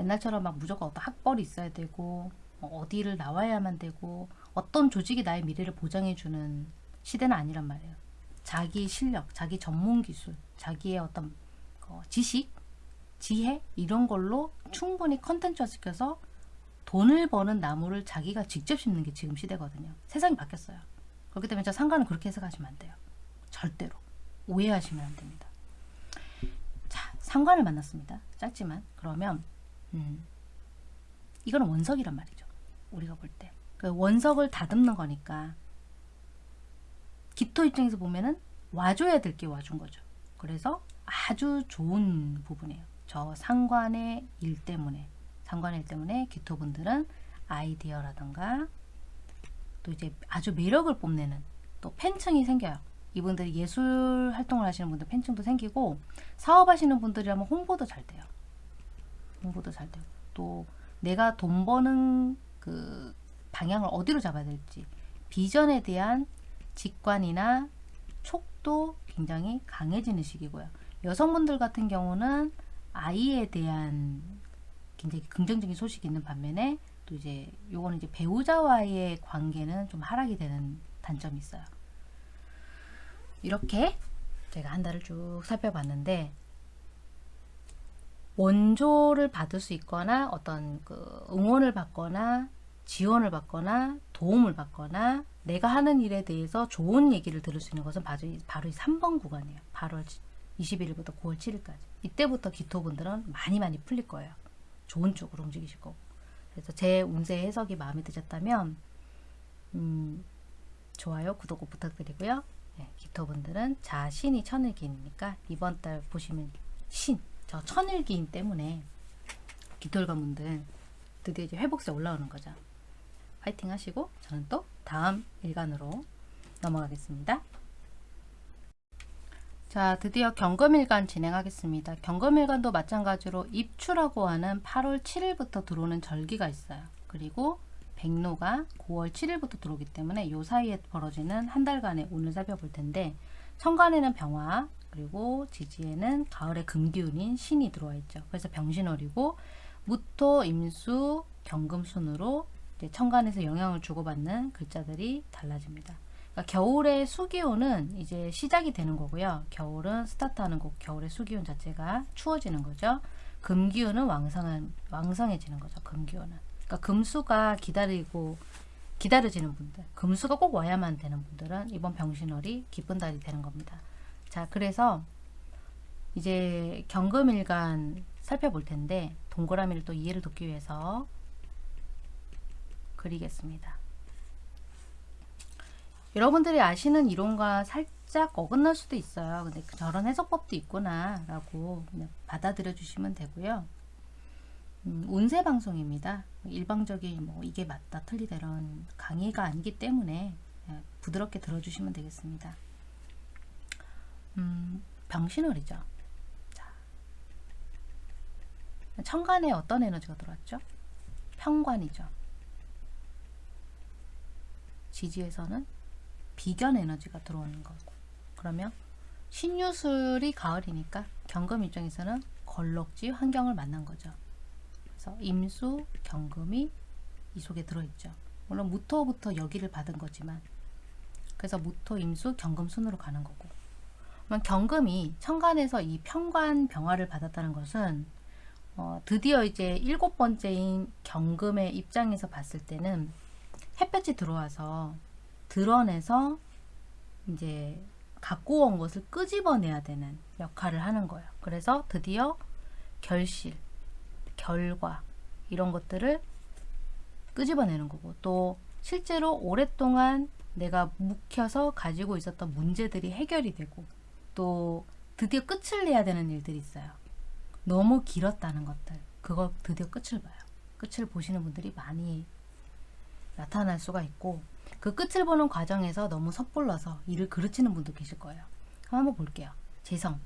옛날처럼 막 무조건 어떤 학벌이 있어야 되고 뭐 어디를 나와야만 되고 어떤 조직이 나의 미래를 보장해주는 시대는 아니란 말이에요. 자기 실력, 자기 전문 기술, 자기의 어떤 어, 지식, 지혜 이런 걸로 충분히 컨텐츠화 시켜서 돈을 버는 나무를 자기가 직접 심는 게 지금 시대거든요. 세상이 바뀌었어요. 그렇기 때문에 저 상관은 그렇게 해석하시면 안 돼요. 절대로 오해하시면 안 됩니다. 자, 상관을 만났습니다. 짧지만 그러면 음, 이거는 원석이란 말이죠. 우리가 볼 때. 그 원석을 다듬는 거니까 기토 입장에서 보면은 와줘야 될 게 와준 거죠. 그래서 아주 좋은 부분이에요. 저 상관의 일 때문에 상관의 일 때문에 기토분들은 아이디어라던가 또 이제 아주 매력을 뽐내는 또 팬층이 생겨요. 이분들이 예술 활동을 하시는 분들 팬층도 생기고 사업하시는 분들이라면 홍보도 잘 돼요. 홍보도 잘 되고 또 내가 돈 버는 그 방향을 어디로 잡아야 될지 비전에 대한 직관이나 촉도 굉장히 강해지는 시기고요. 여성분들 같은 경우는 아이에 대한 굉장히 긍정적인 소식이 있는 반면에 또 이제 요거는 이제 배우자와의 관계는 좀 하락이 되는 단점이 있어요. 이렇게 제가 한 달을 쭉 살펴봤는데 원조를 받을 수 있거나 어떤 그 응원을 받거나 지원을 받거나 도움을 받거나 내가 하는 일에 대해서 좋은 얘기를 들을 수 있는 것은 바로 이, 바로 이 3번 구간이에요. 8월 21일부터 9월 7일까지. 이때부터 기토분들은 많이 많이 풀릴 거예요. 좋은 쪽으로 움직이실 거고. 그래서 제 운세 해석이 마음에 드셨다면 음, 좋아요, 구독 꼭 부탁드리고요. 네, 기토분들은 자신이 천일기니까 이번 달 보시면 신, 저 천일기인 때문에 기토일관분들 드디어 이제 회복세 올라오는 거죠. 파이팅 하시고 저는 또 다음 일간으로 넘어가겠습니다. 자, 드디어 경금일간 진행하겠습니다. 경금일간도 마찬가지로 입추라고 하는 8월 7일부터 들어오는 절기가 있어요. 그리고 백로가 9월 7일부터 들어오기 때문에 요 사이에 벌어지는 한 달간의 운을 살펴볼 텐데 천간에는 병화, 그리고 지지에는 가을의 금기운인 신이 들어와 있죠. 그래서 병신월이고 무토, 임수, 경금 순으로 이제 천간에서 영향을 주고받는 글자들이 달라집니다. 그러니까 겨울의 수기온은 이제 시작이 되는 거고요. 겨울은 스타트하는 거, 겨울의 수기온 자체가 추워지는 거죠. 금기운은 왕성한 왕성해지는 거죠. 금기운은. 그러니까 금수가 기다리고 기다려지는 분들, 금수가 꼭 와야만 되는 분들은 이번 병신월이 기쁜 달이 되는 겁니다. 자, 그래서 이제 경금일간 살펴볼 텐데 동그라미를 또 이해를 돕기 위해서 그리겠습니다. 여러분들이 아시는 이론과 살짝 어긋날 수도 있어요. 근데 그 저런 해석법도 있구나 라고 받아들여 주시면 되고요. 음, 운세 방송입니다. 일방적인 뭐 이게 맞다 틀리다 이런 강의가 아니기 때문에 예, 부드럽게 들어주시면 되겠습니다. 음, 병신월이죠. 자, 천간에 어떤 에너지가 들어왔죠? 평관이죠. 지지에서는 비견 에너지가 들어오는 거고 그러면 신유술이 가을이니까 경금 입장에서는 걸럭지 환경을 만난 거죠. 그래서 임수, 경금이 이 속에 들어있죠. 물론 무토부터 여기를 받은 거지만 그래서 무토, 임수, 경금 순으로 가는 거고 그러면 경금이 천간에서 이 평관 병화를 받았다는 것은 어, 드디어 이제 일곱 번째인 경금의 입장에서 봤을 때는 햇볕이 들어와서 드러내서 이제 갖고 온 것을 끄집어내야 되는 역할을 하는 거예요. 그래서 드디어 결실, 결과 이런 것들을 끄집어내는 거고 또 실제로 오랫동안 내가 묵혀서 가지고 있었던 문제들이 해결이 되고 또 드디어 끝을 내야 되는 일들이 있어요. 너무 길었다는 것들 그걸 드디어 끝을 봐요. 끝을 보시는 분들이 많이 나타날 수가 있고 그 끝을 보는 과정에서 너무 섣불러서 일을 그르치는 분도 계실 거예요. 한번 볼게요. 재성.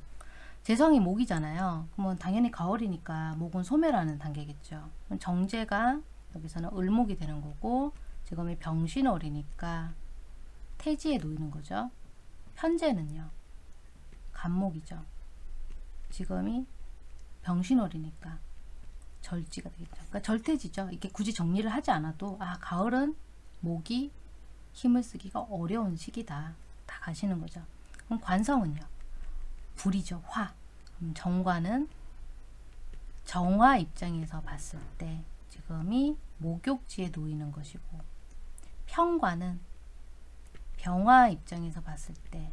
재성이 목이잖아요. 그러면 당연히 가을이니까 목은 소멸하는 단계겠죠. 정제가 여기서는 을목이 되는 거고 지금이 병신월이니까 태지에 놓이는 거죠. 현재는요. 간목이죠. 지금이 병신월이니까 절지가 되겠죠. 그러니까 절태지죠. 이게 굳이 정리를 하지 않아도 아 가을은 목이 힘을 쓰기가 어려운 시기다. 다 가시는 거죠. 그럼 관성은요. 불이죠. 화. 정관은 정화 입장에서 봤을 때 지금이 목욕지에 놓이는 것이고 평관은 병화 입장에서 봤을 때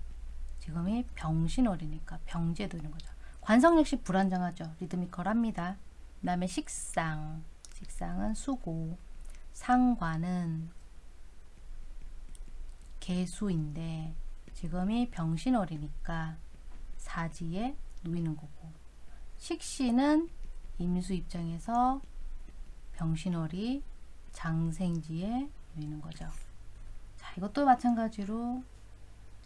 지금이 병신월이니까 병지에 놓이는 거죠. 관성 역시 불안정하죠. 리드미컬합니다. 그 다음에 식상. 식상은 수고. 상관은 개수인데 지금이 병신월이니까 사지에 놓이는 거고 식신은 임수 입장에서 병신월이 장생지에 놓이는 거죠. 자, 이것도 마찬가지로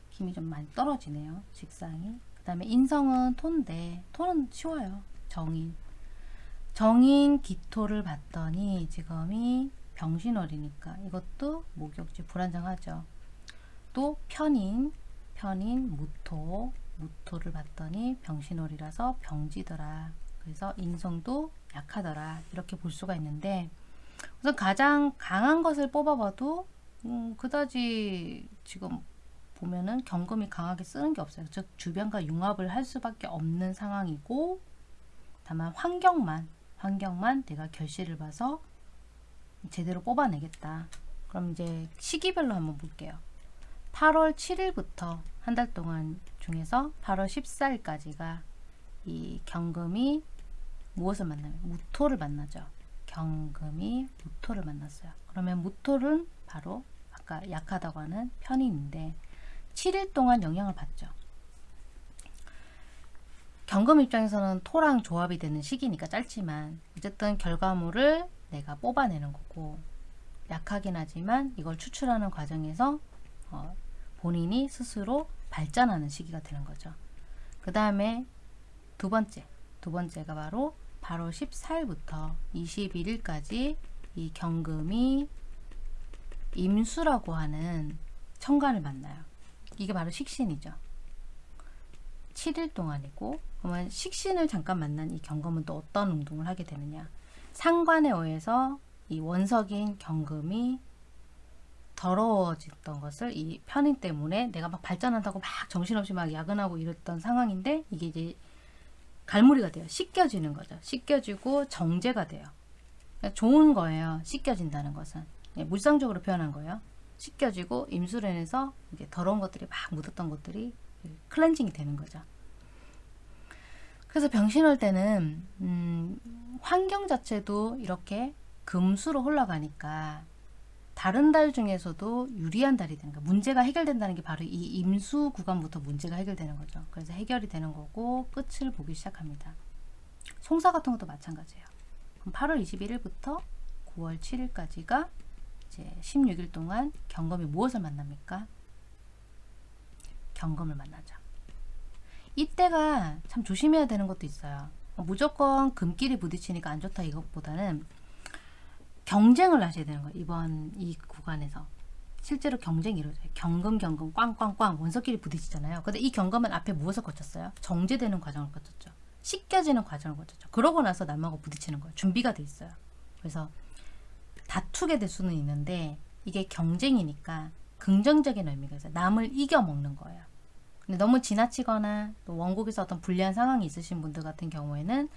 힘이 좀 많이 떨어지네요. 직상이. 그 다음에 인성은 톤인데 톤은 쉬워요. 정인. 정인 기토를 봤더니 지금이 병신월이니까 이것도 목욕지 불안정하죠. 또 편인, 편인 무토, 무토를 봤더니 병신월이라서 병지더라. 그래서 인성도 약하더라. 이렇게 볼 수가 있는데 우선 가장 강한 것을 뽑아봐도 음, 그다지 지금 보면은 경금이 강하게 쓰는 게 없어요. 즉 주변과 융합을 할 수밖에 없는 상황이고 다만 환경만 환경만 내가 결실을 봐서 제대로 뽑아내겠다. 그럼 이제 시기별로 한번 볼게요. 8월 7일부터 한 달 동안 중에서 8월 14일까지가 이 경금이 무엇을 만나요? 무토를 만나죠. 경금이 무토를 만났어요. 그러면 무토는 바로 아까 약하다고 하는 편인인데 7일 동안 영향을 받죠. 경금 입장에서는 토랑 조합이 되는 시기니까 짧지만 어쨌든 결과물을 내가 뽑아내는 거고 약하긴 하지만 이걸 추출하는 과정에서 어, 본인이 스스로 발전하는 시기가 되는 거죠. 그 다음에 두 번째, 두 번째가 바로 8월 14일부터 21일까지 이 경금이 임수라고 하는 천간을 만나요. 이게 바로 식신이죠. 7일 동안이고 그러면 식신을 잠깐 만난 이 경금은 또 어떤 운동을 하게 되느냐 상관에 의해서 이 원석인 경금이 더러워졌던 것을 이 편인 때문에 내가 막 발전한다고 막 정신없이 막 야근하고 이랬던 상황인데 이게 이제 갈무리가 돼요. 씻겨지는 거죠. 씻겨지고 정제가 돼요. 그러니까 좋은 거예요. 씻겨진다는 것은 예, 물상적으로 표현한 거예요. 씻겨지고 임수련에서 이제 더러운 것들이 막 묻었던 것들이 클렌징이 되는 거죠. 그래서 병신월 때는 음, 환경 자체도 이렇게 금수로 흘러가니까 다른 달 중에서도 유리한 달이 되는 거예요. 문제가 해결된다는 게 바로 이 임수 구간부터 문제가 해결되는 거죠. 그래서 해결이 되는 거고 끝을 보기 시작합니다. 송사 같은 것도 마찬가지예요. 그럼 8월 21일부터 9월 7일까지가 이제 16일 동안 경검이 무엇을 만납니까? 경검을 만나죠. 이때가 참 조심해야 되는 것도 있어요. 무조건 금끼리 부딪히니까 안 좋다 이것보다는 경쟁을 하셔야 되는 거예요. 이번 이 구간에서. 실제로 경쟁이 이루어져요. 경금, 경금, 꽝꽝꽝 원석끼리 부딪히잖아요. 근데 이 경금은 앞에 무엇을 거쳤어요? 정제되는 과정을 거쳤죠. 씻겨지는 과정을 거쳤죠. 그러고 나서 남하고 부딪히는 거예요. 준비가 돼 있어요. 그래서 다투게 될 수는 있는데 이게 경쟁이니까 긍정적인 의미가 있어요. 남을 이겨 먹는 거예요. 근데 너무 지나치거나 또 원국에서 어떤 불리한 상황이 있으신 분들 같은 경우에는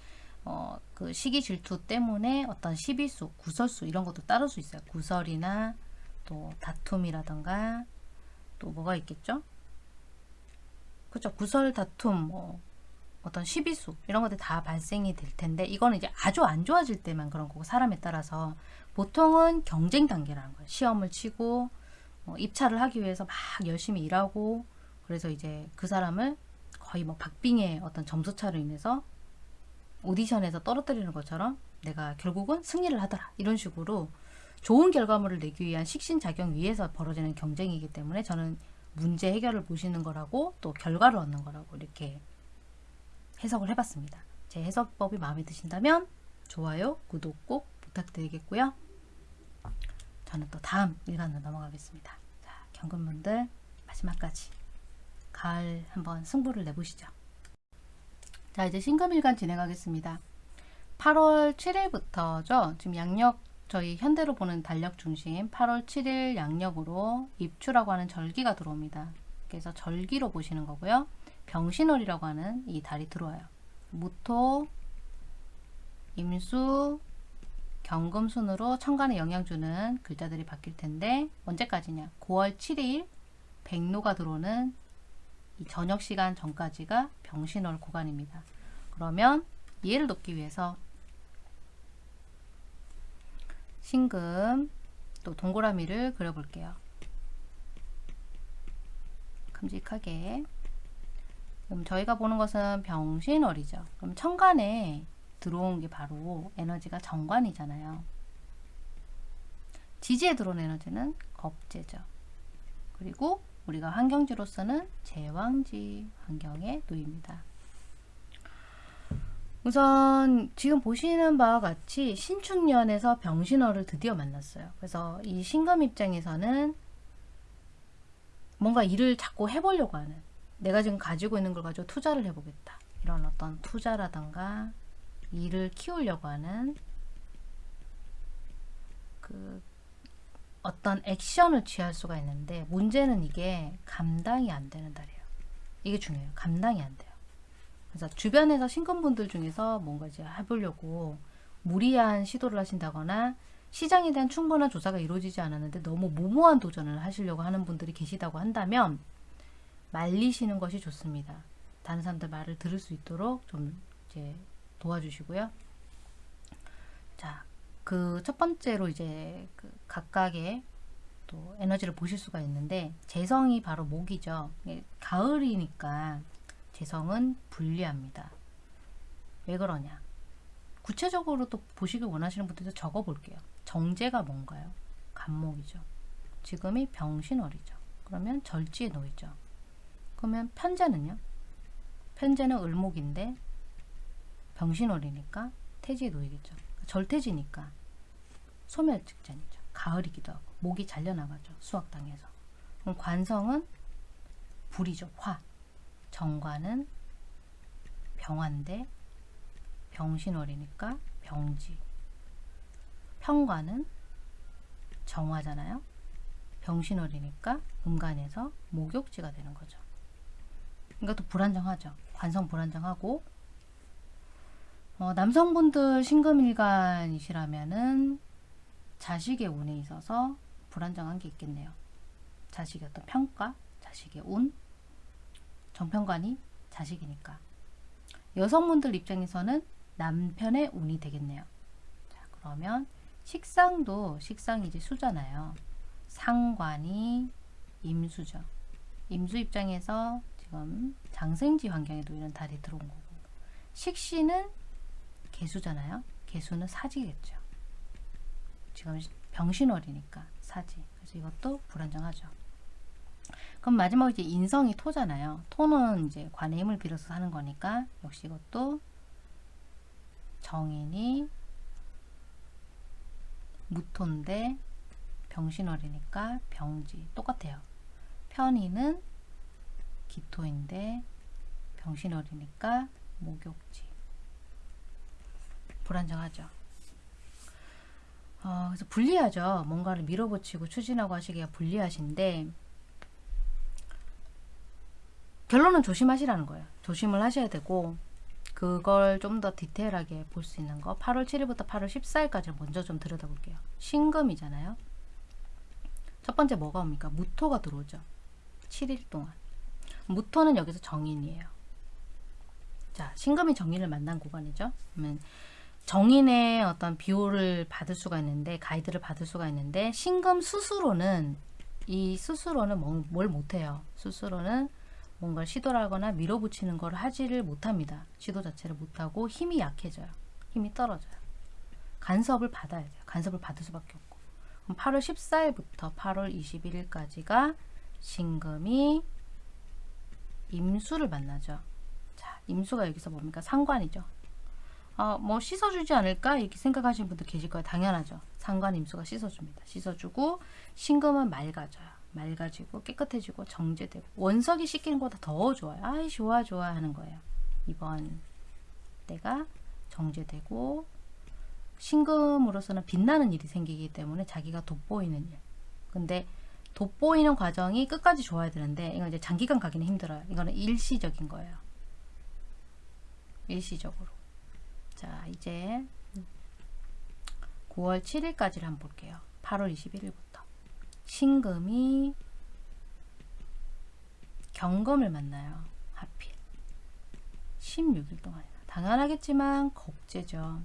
어, 그 시기 질투 때문에 어떤 시비수, 구설수 이런 것도 따를 수 있어요. 구설이나 또 다툼이라던가 또 뭐가 있겠죠? 그죠? 구설, 다툼, 뭐 어떤 시비수 이런 것들 다 발생이 될 텐데 이거는 이제 아주 안 좋아질 때만 그런 거고 사람에 따라서 보통은 경쟁 단계라는 거예요. 시험을 치고 어, 입찰을 하기 위해서 막 열심히 일하고 그래서 이제 그 사람을 거의 뭐 박빙의 어떤 점수차로 인해서 오디션에서 떨어뜨리는 것처럼 내가 결국은 승리를 하더라 이런 식으로 좋은 결과물을 내기 위한 식신작용 위에서 벌어지는 경쟁이기 때문에 저는 문제 해결을 보시는 거라고 또 결과를 얻는 거라고 이렇게 해석을 해봤습니다. 제 해석법이 마음에 드신다면 좋아요, 구독 꼭 부탁드리겠고요. 저는 또 다음 일간으로 넘어가겠습니다. 자, 경금분들 마지막까지 가을 한번 승부를 내보시죠. 자, 이제 신금일간 진행하겠습니다. 8월 7일부터죠. 지금 양력 저희 현대로 보는 달력 중심 8월 7일 양력으로 입추라고 하는 절기가 들어옵니다. 그래서 절기로 보시는 거고요. 병신월이라고 하는 이 달이 들어와요. 무토, 임수, 경금 순으로 천간에 영향 주는 글자들이 바뀔 텐데 언제까지냐? 9월 7일 백로가 들어오는 이 저녁 시간 전까지가 병신월 구간입니다. 그러면 이해를 돕기 위해서 신금 또 동그라미를 그려볼게요. 큼직하게 그럼 저희가 보는 것은 병신월이죠. 그럼 천간에 들어온 게 바로 에너지가 정관이잖아요. 지지에 들어온 에너지는 겁재죠. 그리고 우리가 환경지로서는 제왕지 환경에 놓입니다. 우선 지금 보시는 바와 같이 신축년에서 병신월을 드디어 만났어요. 그래서 이 신금 입장에서는 뭔가 일을 자꾸 해보려고 하는 내가 지금 가지고 있는 걸 가지고 투자를 해보겠다. 이런 어떤 투자라던가 일을 키우려고 하는 그 어떤 액션을 취할 수가 있는데 문제는 이게 감당이 안 되는 달이에요. 이게 중요해요. 감당이 안 돼요. 그래서 주변에서 신금분들 중에서 뭔가 이제 해보려고 무리한 시도를 하신다거나 시장에 대한 충분한 조사가 이루어지지 않았는데 너무 무모한 도전을 하시려고 하는 분들이 계시다고 한다면 말리시는 것이 좋습니다. 다른 사람들 말을 들을 수 있도록 좀 이제 도와주시고요. 자, 그첫 번째로 이제 그 각각의 또 에너지를 보실 수가 있는데 재성이 바로 목이죠. 예, 가을이니까 재성은 불리합니다. 왜 그러냐? 구체적으로 또 보시길 원하시는 분들도 적어 볼게요. 정제가 뭔가요? 간목이죠. 지금이 병신월이죠. 그러면 절지에 놓이죠. 그러면 편제는요? 편제는 을목인데 병신월이니까 태지에 놓이겠죠. 절태지니까 소멸 직전이죠. 가을이기도 하고 목이 잘려나가죠. 수학당에서. 그럼 관성은 불이죠. 화. 정관은 병화인데 병신월이니까 병지. 평관은 정화잖아요. 병신월이니까 음간에서 목욕지가 되는 거죠. 이것도 불안정하죠. 관성 불안정하고 어, 남성분들 신금일간이시라면은 자식의 운에 있어서 불안정한 게 있겠네요. 자식의 어떤 평가, 자식의 운, 정평관이 자식이니까. 여성분들 입장에서는 남편의 운이 되겠네요. 자, 그러면 식상도 식상이 이제 수잖아요. 상관이 임수죠. 임수 입장에서 지금 장생지 환경에도 이런 달이 들어온 거고 식신은 개수잖아요. 개수는 사지겠죠. 지금 병신월이니까 사지. 그래서 이것도 불안정하죠. 그럼 마지막 이제 인성이 토잖아요. 토는 이제 관의 힘을 빌어서 하는 거니까 역시 이것도 정인이 무토인데 병신월이니까 병지 똑같아요. 편의는 기토인데 병신월이니까 목욕지 불안정하죠. 어, 그래서 불리하죠. 뭔가를 밀어붙이고 추진하고 하시기가 불리하신데 결론은 조심하시라는 거예요. 조심을 하셔야 되고 그걸 좀 더 디테일하게 볼 수 있는 거 8월 7일부터 8월 14일까지 먼저 좀 들여다볼게요. 신금이잖아요. 첫 번째 뭐가 옵니까? 무토가 들어오죠. 7일 동안. 무토는 여기서 정인이에요. 자, 신금이 정인을 만난 구간이죠. 그러면 정인의 어떤 비호를 받을 수가 있는데 가이드를 받을 수가 있는데 신금 스스로는 이 스스로는 뭐- 뭘 못해요. 스스로는 뭔가를 시도를 하거나 밀어붙이는 걸 하지를 못합니다. 시도 자체를 못하고 힘이 약해져요. 힘이 떨어져요. 간섭을 받아야 돼요. 간섭을 받을 수밖에 없고. 그럼 8월 14일부터 8월 21일까지가 신금이 임수를 만나죠. 자, 임수가 여기서 뭡니까? 상관이죠. 어, 뭐 씻어주지 않을까 이렇게 생각하시는 분들 계실 거예요. 당연하죠. 상관 임수가 씻어줍니다. 씻어주고 신금은 맑아져요. 맑아지고 깨끗해지고 정제되고 원석이 씻기는 것보다 더 좋아요. 아이 좋아 좋아 하는 거예요. 이번 때가 정제되고 신금으로서는 빛나는 일이 생기기 때문에 자기가 돋보이는 일. 근데 돋보이는 과정이 끝까지 좋아야 되는데 이건 이제 장기간 가기는 힘들어요. 이거는 일시적인 거예요. 일시적으로. 자, 이제 9월 7일까지를 한번 볼게요. 8월 21일부터. 신금이 경금을 만나요. 하필. 16일 동안. 당연하겠지만 겁제죠.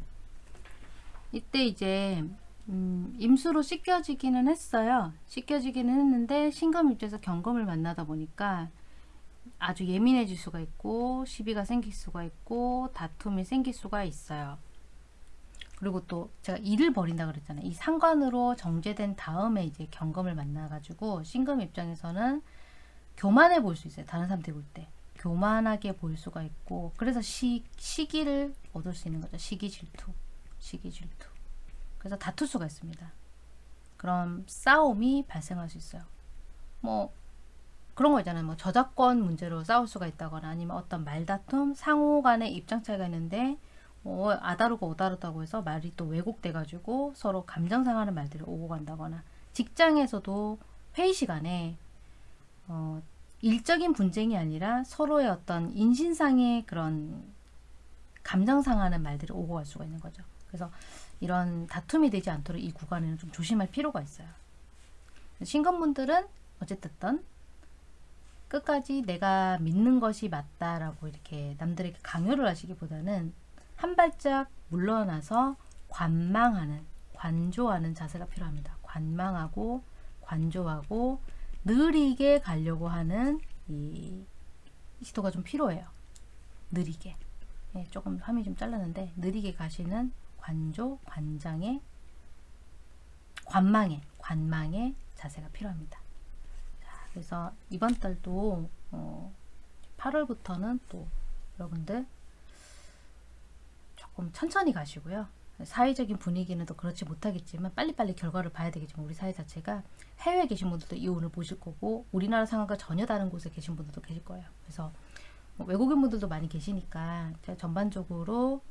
이때 이제 음, 임수로 씻겨지기는 했어요. 씻겨지기는 했는데 신금 입장에서 경금을 만나다 보니까 아주 예민해질 수가 있고 시비가 생길 수가 있고 다툼이 생길 수가 있어요. 그리고 또 제가 일을 벌인다 그랬잖아요. 이 상관으로 정제된 다음에 이제 경금을 만나가지고 신금 입장에서는 교만해 보일 수 있어요. 다른 사람들 볼 때. 교만하게 보일 수가 있고 그래서 시, 시기를 얻을 수 있는 거죠. 시기 질투. 시기 질투. 그래서 다툴 수가 있습니다. 그럼 싸움이 발생할 수 있어요. 뭐 그런 거 있잖아요. 뭐 저작권 문제로 싸울 수가 있다거나 아니면 어떤 말다툼, 상호 간의 입장 차이가 있는데 뭐 아다르고 오다르다고 해서 말이 또 왜곡돼 가지고 서로 감정 상하는 말들이 오고 간다거나 직장에서도 회의 시간에 어, 일적인 분쟁이 아니라 서로의 어떤 인신상의 그런 감정 상하는 말들이 오고 갈 수가 있는 거죠. 그래서 이런 다툼이 되지 않도록 이 구간에는 좀 조심할 필요가 있어요. 신건분들은 어쨌든 끝까지 내가 믿는 것이 맞다라고 이렇게 남들에게 강요를 하시기보다는 한 발짝 물러나서 관망하는, 관조하는 자세가 필요합니다. 관망하고 관조하고 느리게 가려고 하는 이 시도가 좀 필요해요. 느리게. 예, 조금 화면이 좀 잘랐는데 느리게 가시는 관조, 관장의 관망의, 관망의 자세가 필요합니다. 자, 그래서 이번 달도 어, 8월부터는 또 여러분들 조금 천천히 가시고요. 사회적인 분위기는 또 그렇지 못하겠지만 빨리빨리 결과를 봐야 되겠지만 우리 사회 자체가 해외에 계신 분들도 이 운을 보실 거고 우리나라 상황과 전혀 다른 곳에 계신 분들도 계실 거예요. 그래서 뭐 외국인 분들도 많이 계시니까 전반적으로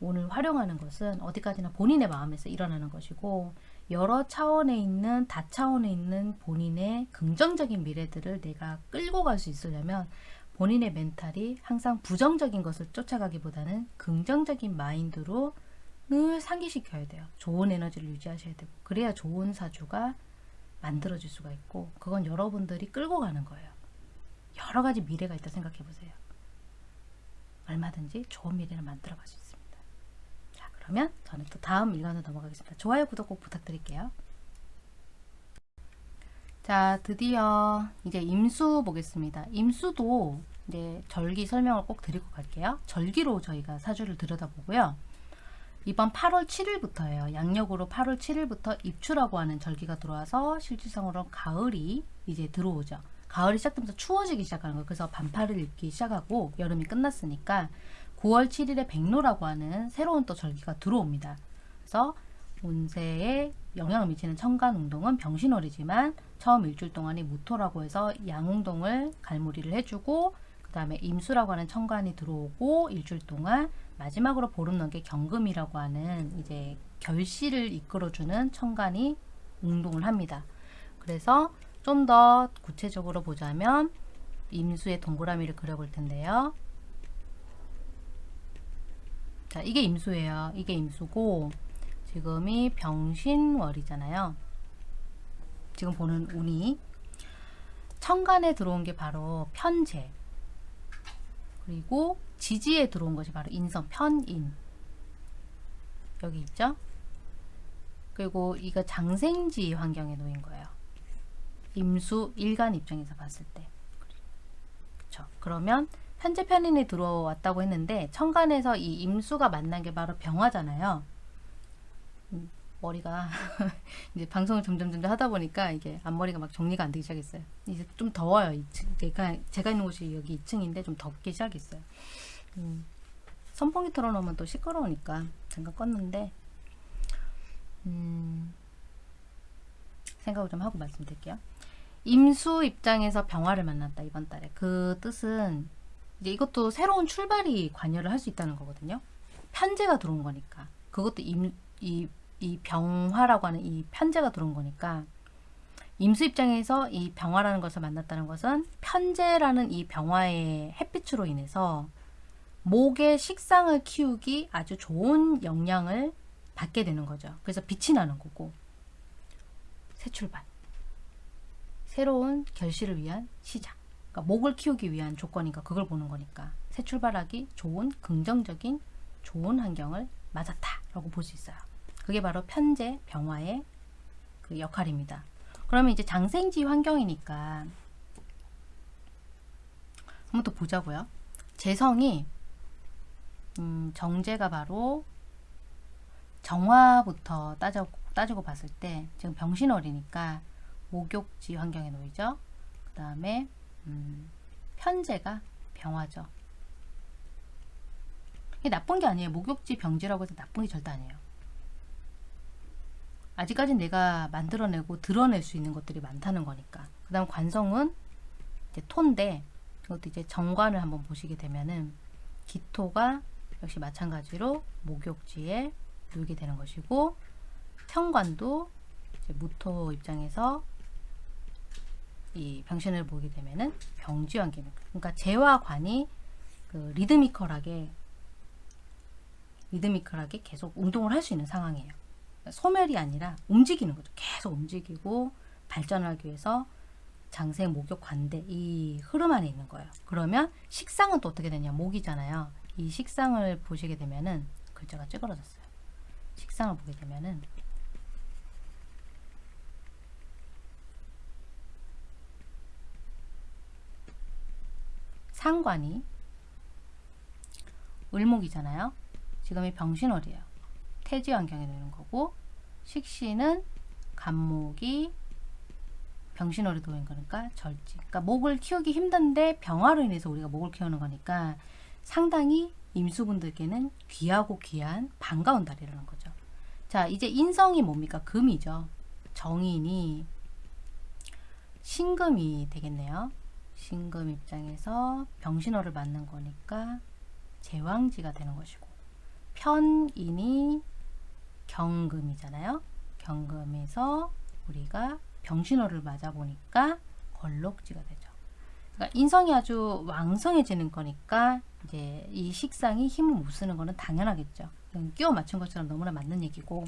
오늘 활용하는 것은 어디까지나 본인의 마음에서 일어나는 것이고 여러 차원에 있는 다차원에 있는 본인의 긍정적인 미래들을 내가 끌고 갈 수 있으려면 본인의 멘탈이 항상 부정적인 것을 쫓아가기보다는 긍정적인 마인드로 늘 상기시켜야 돼요. 좋은 에너지를 유지하셔야 되고 그래야 좋은 사주가 만들어질 수가 있고 그건 여러분들이 끌고 가는 거예요. 여러 가지 미래가 있다 생각해 보세요. 얼마든지 좋은 미래를 만들어 갈 수. 자, 그러면 저는 또 다음 일간으로 넘어가겠습니다. 좋아요, 구독 꼭 부탁드릴게요. 자, 드디어 이제 임수 보겠습니다. 임수도 이제 절기 설명을 꼭 드리고 갈게요. 절기로 저희가 사주를 들여다보고요. 이번 8월 7일부터예요. 양력으로 8월 7일부터 입추라고 하는 절기가 들어와서 실질상으로 가을이 이제 들어오죠. 가을이 시작되면서 추워지기 시작하는 거예요. 그래서 반팔을 입기 시작하고 여름이 끝났으니까 9월 7일에 백로라고 하는 새로운 또 절기가 들어옵니다. 그래서 운세에 영향을 미치는 천간 운동은 병신월이지만 처음 일주일 동안이 무토라고 해서 양운동을 갈무리를 해주고 그 다음에 임수라고 하는 천간이 들어오고 일주일 동안 마지막으로 보름 넘게 경금이라고 하는 이제 결실을 이끌어주는 천간이 운동을 합니다. 그래서 좀 더 구체적으로 보자면 임수의 동그라미를 그려볼 텐데요. 자, 이게 임수예요. 이게 임수고 지금이 병신월이잖아요. 지금 보는 운이 천간에 들어온 게 바로 편재 그리고 지지에 들어온 것이 바로 인성 편인 여기 있죠? 그리고 이거 장생지 환경에 놓인 거예요. 임수 일간 입장에서 봤을 때. 그렇죠. 그러면 현재 편인이 들어왔다고 했는데 천간에서 이 임수가 만난 게 바로 병화잖아요. 음, 머리가 이제 방송을 점점 점점 하다 보니까 이게 앞머리가 막 정리가 안 되기 시작했어요. 이제 좀 더워요. 2층. 제가 제가 있는 곳이 여기 2층인데 좀 덥기 시작했어요. 음, 선풍기 틀어놓으면 또 시끄러우니까 잠깐 껐는데 음, 생각을 좀 하고 말씀드릴게요. 임수 입장에서 병화를 만났다 이번 달에 그 뜻은 이제 이것도 새로운 출발이 관여를 할 수 있다는 거거든요. 편제가 들어온 거니까. 그것도 임, 이, 이 병화라고 하는 이 편제가 들어온 거니까. 임수 입장에서 이 병화라는 것을 만났다는 것은 편제라는 이 병화의 햇빛으로 인해서 목의 식상을 키우기 아주 좋은 영향을 받게 되는 거죠. 그래서 빛이 나는 거고. 새 출발. 새로운 결실을 위한 시작 그러니까 목을 키우기 위한 조건이니까 그걸 보는 거니까 새 출발하기 좋은 긍정적인 좋은 환경을 맞았다 라고 볼 수 있어요. 그게 바로 편제 병화의 그 역할입니다. 그러면 이제 장생지 환경이니까 한번 더 보자고요. 재성이 음, 정제가 바로 정화부터 따져, 따지고 봤을 때 지금 병신월이니까 목욕지 환경에 놓이죠. 그 다음에 음, 편제가 병화죠. 이게 나쁜 게 아니에요. 목욕지 병지라고 해서 나쁜 게 절대 아니에요. 아직까지 내가 만들어내고 드러낼 수 있는 것들이 많다는 거니까. 그 다음 관성은 이제 토인데 이것도 이제 정관을 한번 보시게 되면은 기토가 역시 마찬가지로 목욕지에 놓이게 되는 것이고 이제 무토 입장에서 이 병신을 보게 되면은 병지 환경입니다. 그러니까 재와 관이 그 리드미컬하게 리드미컬하게 계속 운동을 할 수 있는 상황이에요. 소멸이 아니라 움직이는 거죠. 계속 움직이고 발전하기 위해서 장세, 목욕, 관대 이 흐름 안에 있는 거예요. 그러면 식상은 또 어떻게 되냐? 목이잖아요. 이 식상을 보시게 되면은 글자가 찌그러졌어요. 식상을 보게 되면은 상관이 을목이잖아요. 지금이 병신월이에요. 태지 환경에 놓는 거고 식신은 간목이 병신월에 놓인 거니까 절지. 그러니까 목을 키우기 힘든데 병화로 인해서 우리가 목을 키우는 거니까 상당히 임수분들께는 귀하고 귀한 반가운 달이라는 거죠. 자, 이제 인성이 뭡니까? 금이죠. 정인이 신금이 되겠네요. 신금 입장에서 병신호를 맞는 거니까 제왕지가 되는 것이고 편인이 경금이잖아요. 경금에서 우리가 병신호를 맞아 보니까 걸록지가 되죠. 그러니까 인성이 아주 왕성해지는 거니까 이제 이 식상이 힘을 못 쓰는 거는 당연하겠죠. 끼워 맞춘 것처럼 너무나 맞는 얘기고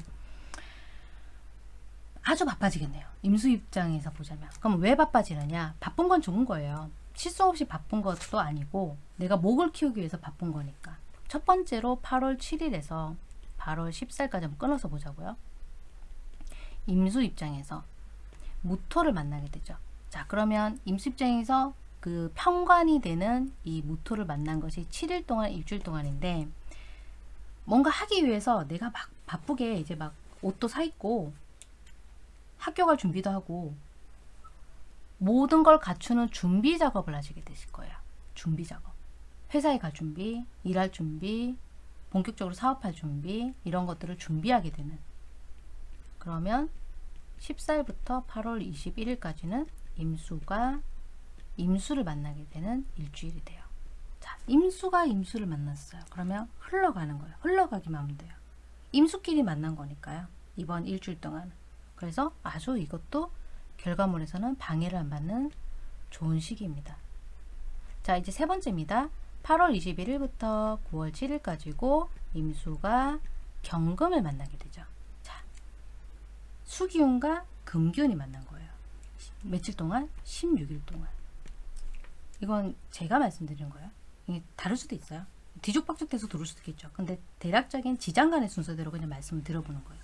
아주 바빠지겠네요. 임수 입장에서 보자면. 그럼 왜 바빠지느냐? 바쁜 건 좋은 거예요. 실수 없이 바쁜 것도 아니고 내가 목을 키우기 위해서 바쁜 거니까. 첫 번째로 8월 7일에서 8월 10살까지 한번 끊어서 보자고요. 임수 입장에서 무토를 만나게 되죠. 자, 그러면 임수 입장에서 그 평관이 되는 이 무토를 만난 것이 7일 동안, 일주일 동안인데 뭔가 하기 위해서 내가 막 바쁘게 이제 막 옷도 사 입고 학교 갈 준비도 하고 모든 걸 갖추는 준비 작업을 하시게 되실 거예요. 준비 작업. 회사에 갈 준비, 일할 준비, 본격적으로 사업할 준비 이런 것들을 준비하게 되는 그러면 10살부터 8월 21일까지는 임수가 임수를 만나게 되는 일주일이 돼요. 자, 임수가 임수를 만났어요. 그러면 흘러가는 거예요. 흘러가기만 하면 돼요. 임수끼리 만난 거니까요. 이번 일주일 동안. 그래서 아주 이것도 결과물에서는 방해를 안 받는 좋은 시기입니다. 자, 이제 세 번째입니다. 8월 21일부터 9월 7일까지고 임수가 경금을 만나게 되죠. 자, 수기운과 금기운이 만난 거예요. 며칠 동안? 16일 동안. 이건 제가 말씀드린 거예요. 이게 다를 수도 있어요. 뒤죽박죽 돼서 들을 수도 있겠죠. 근데 대략적인 지장간의 순서대로 그냥 말씀을 들어보는 거예요.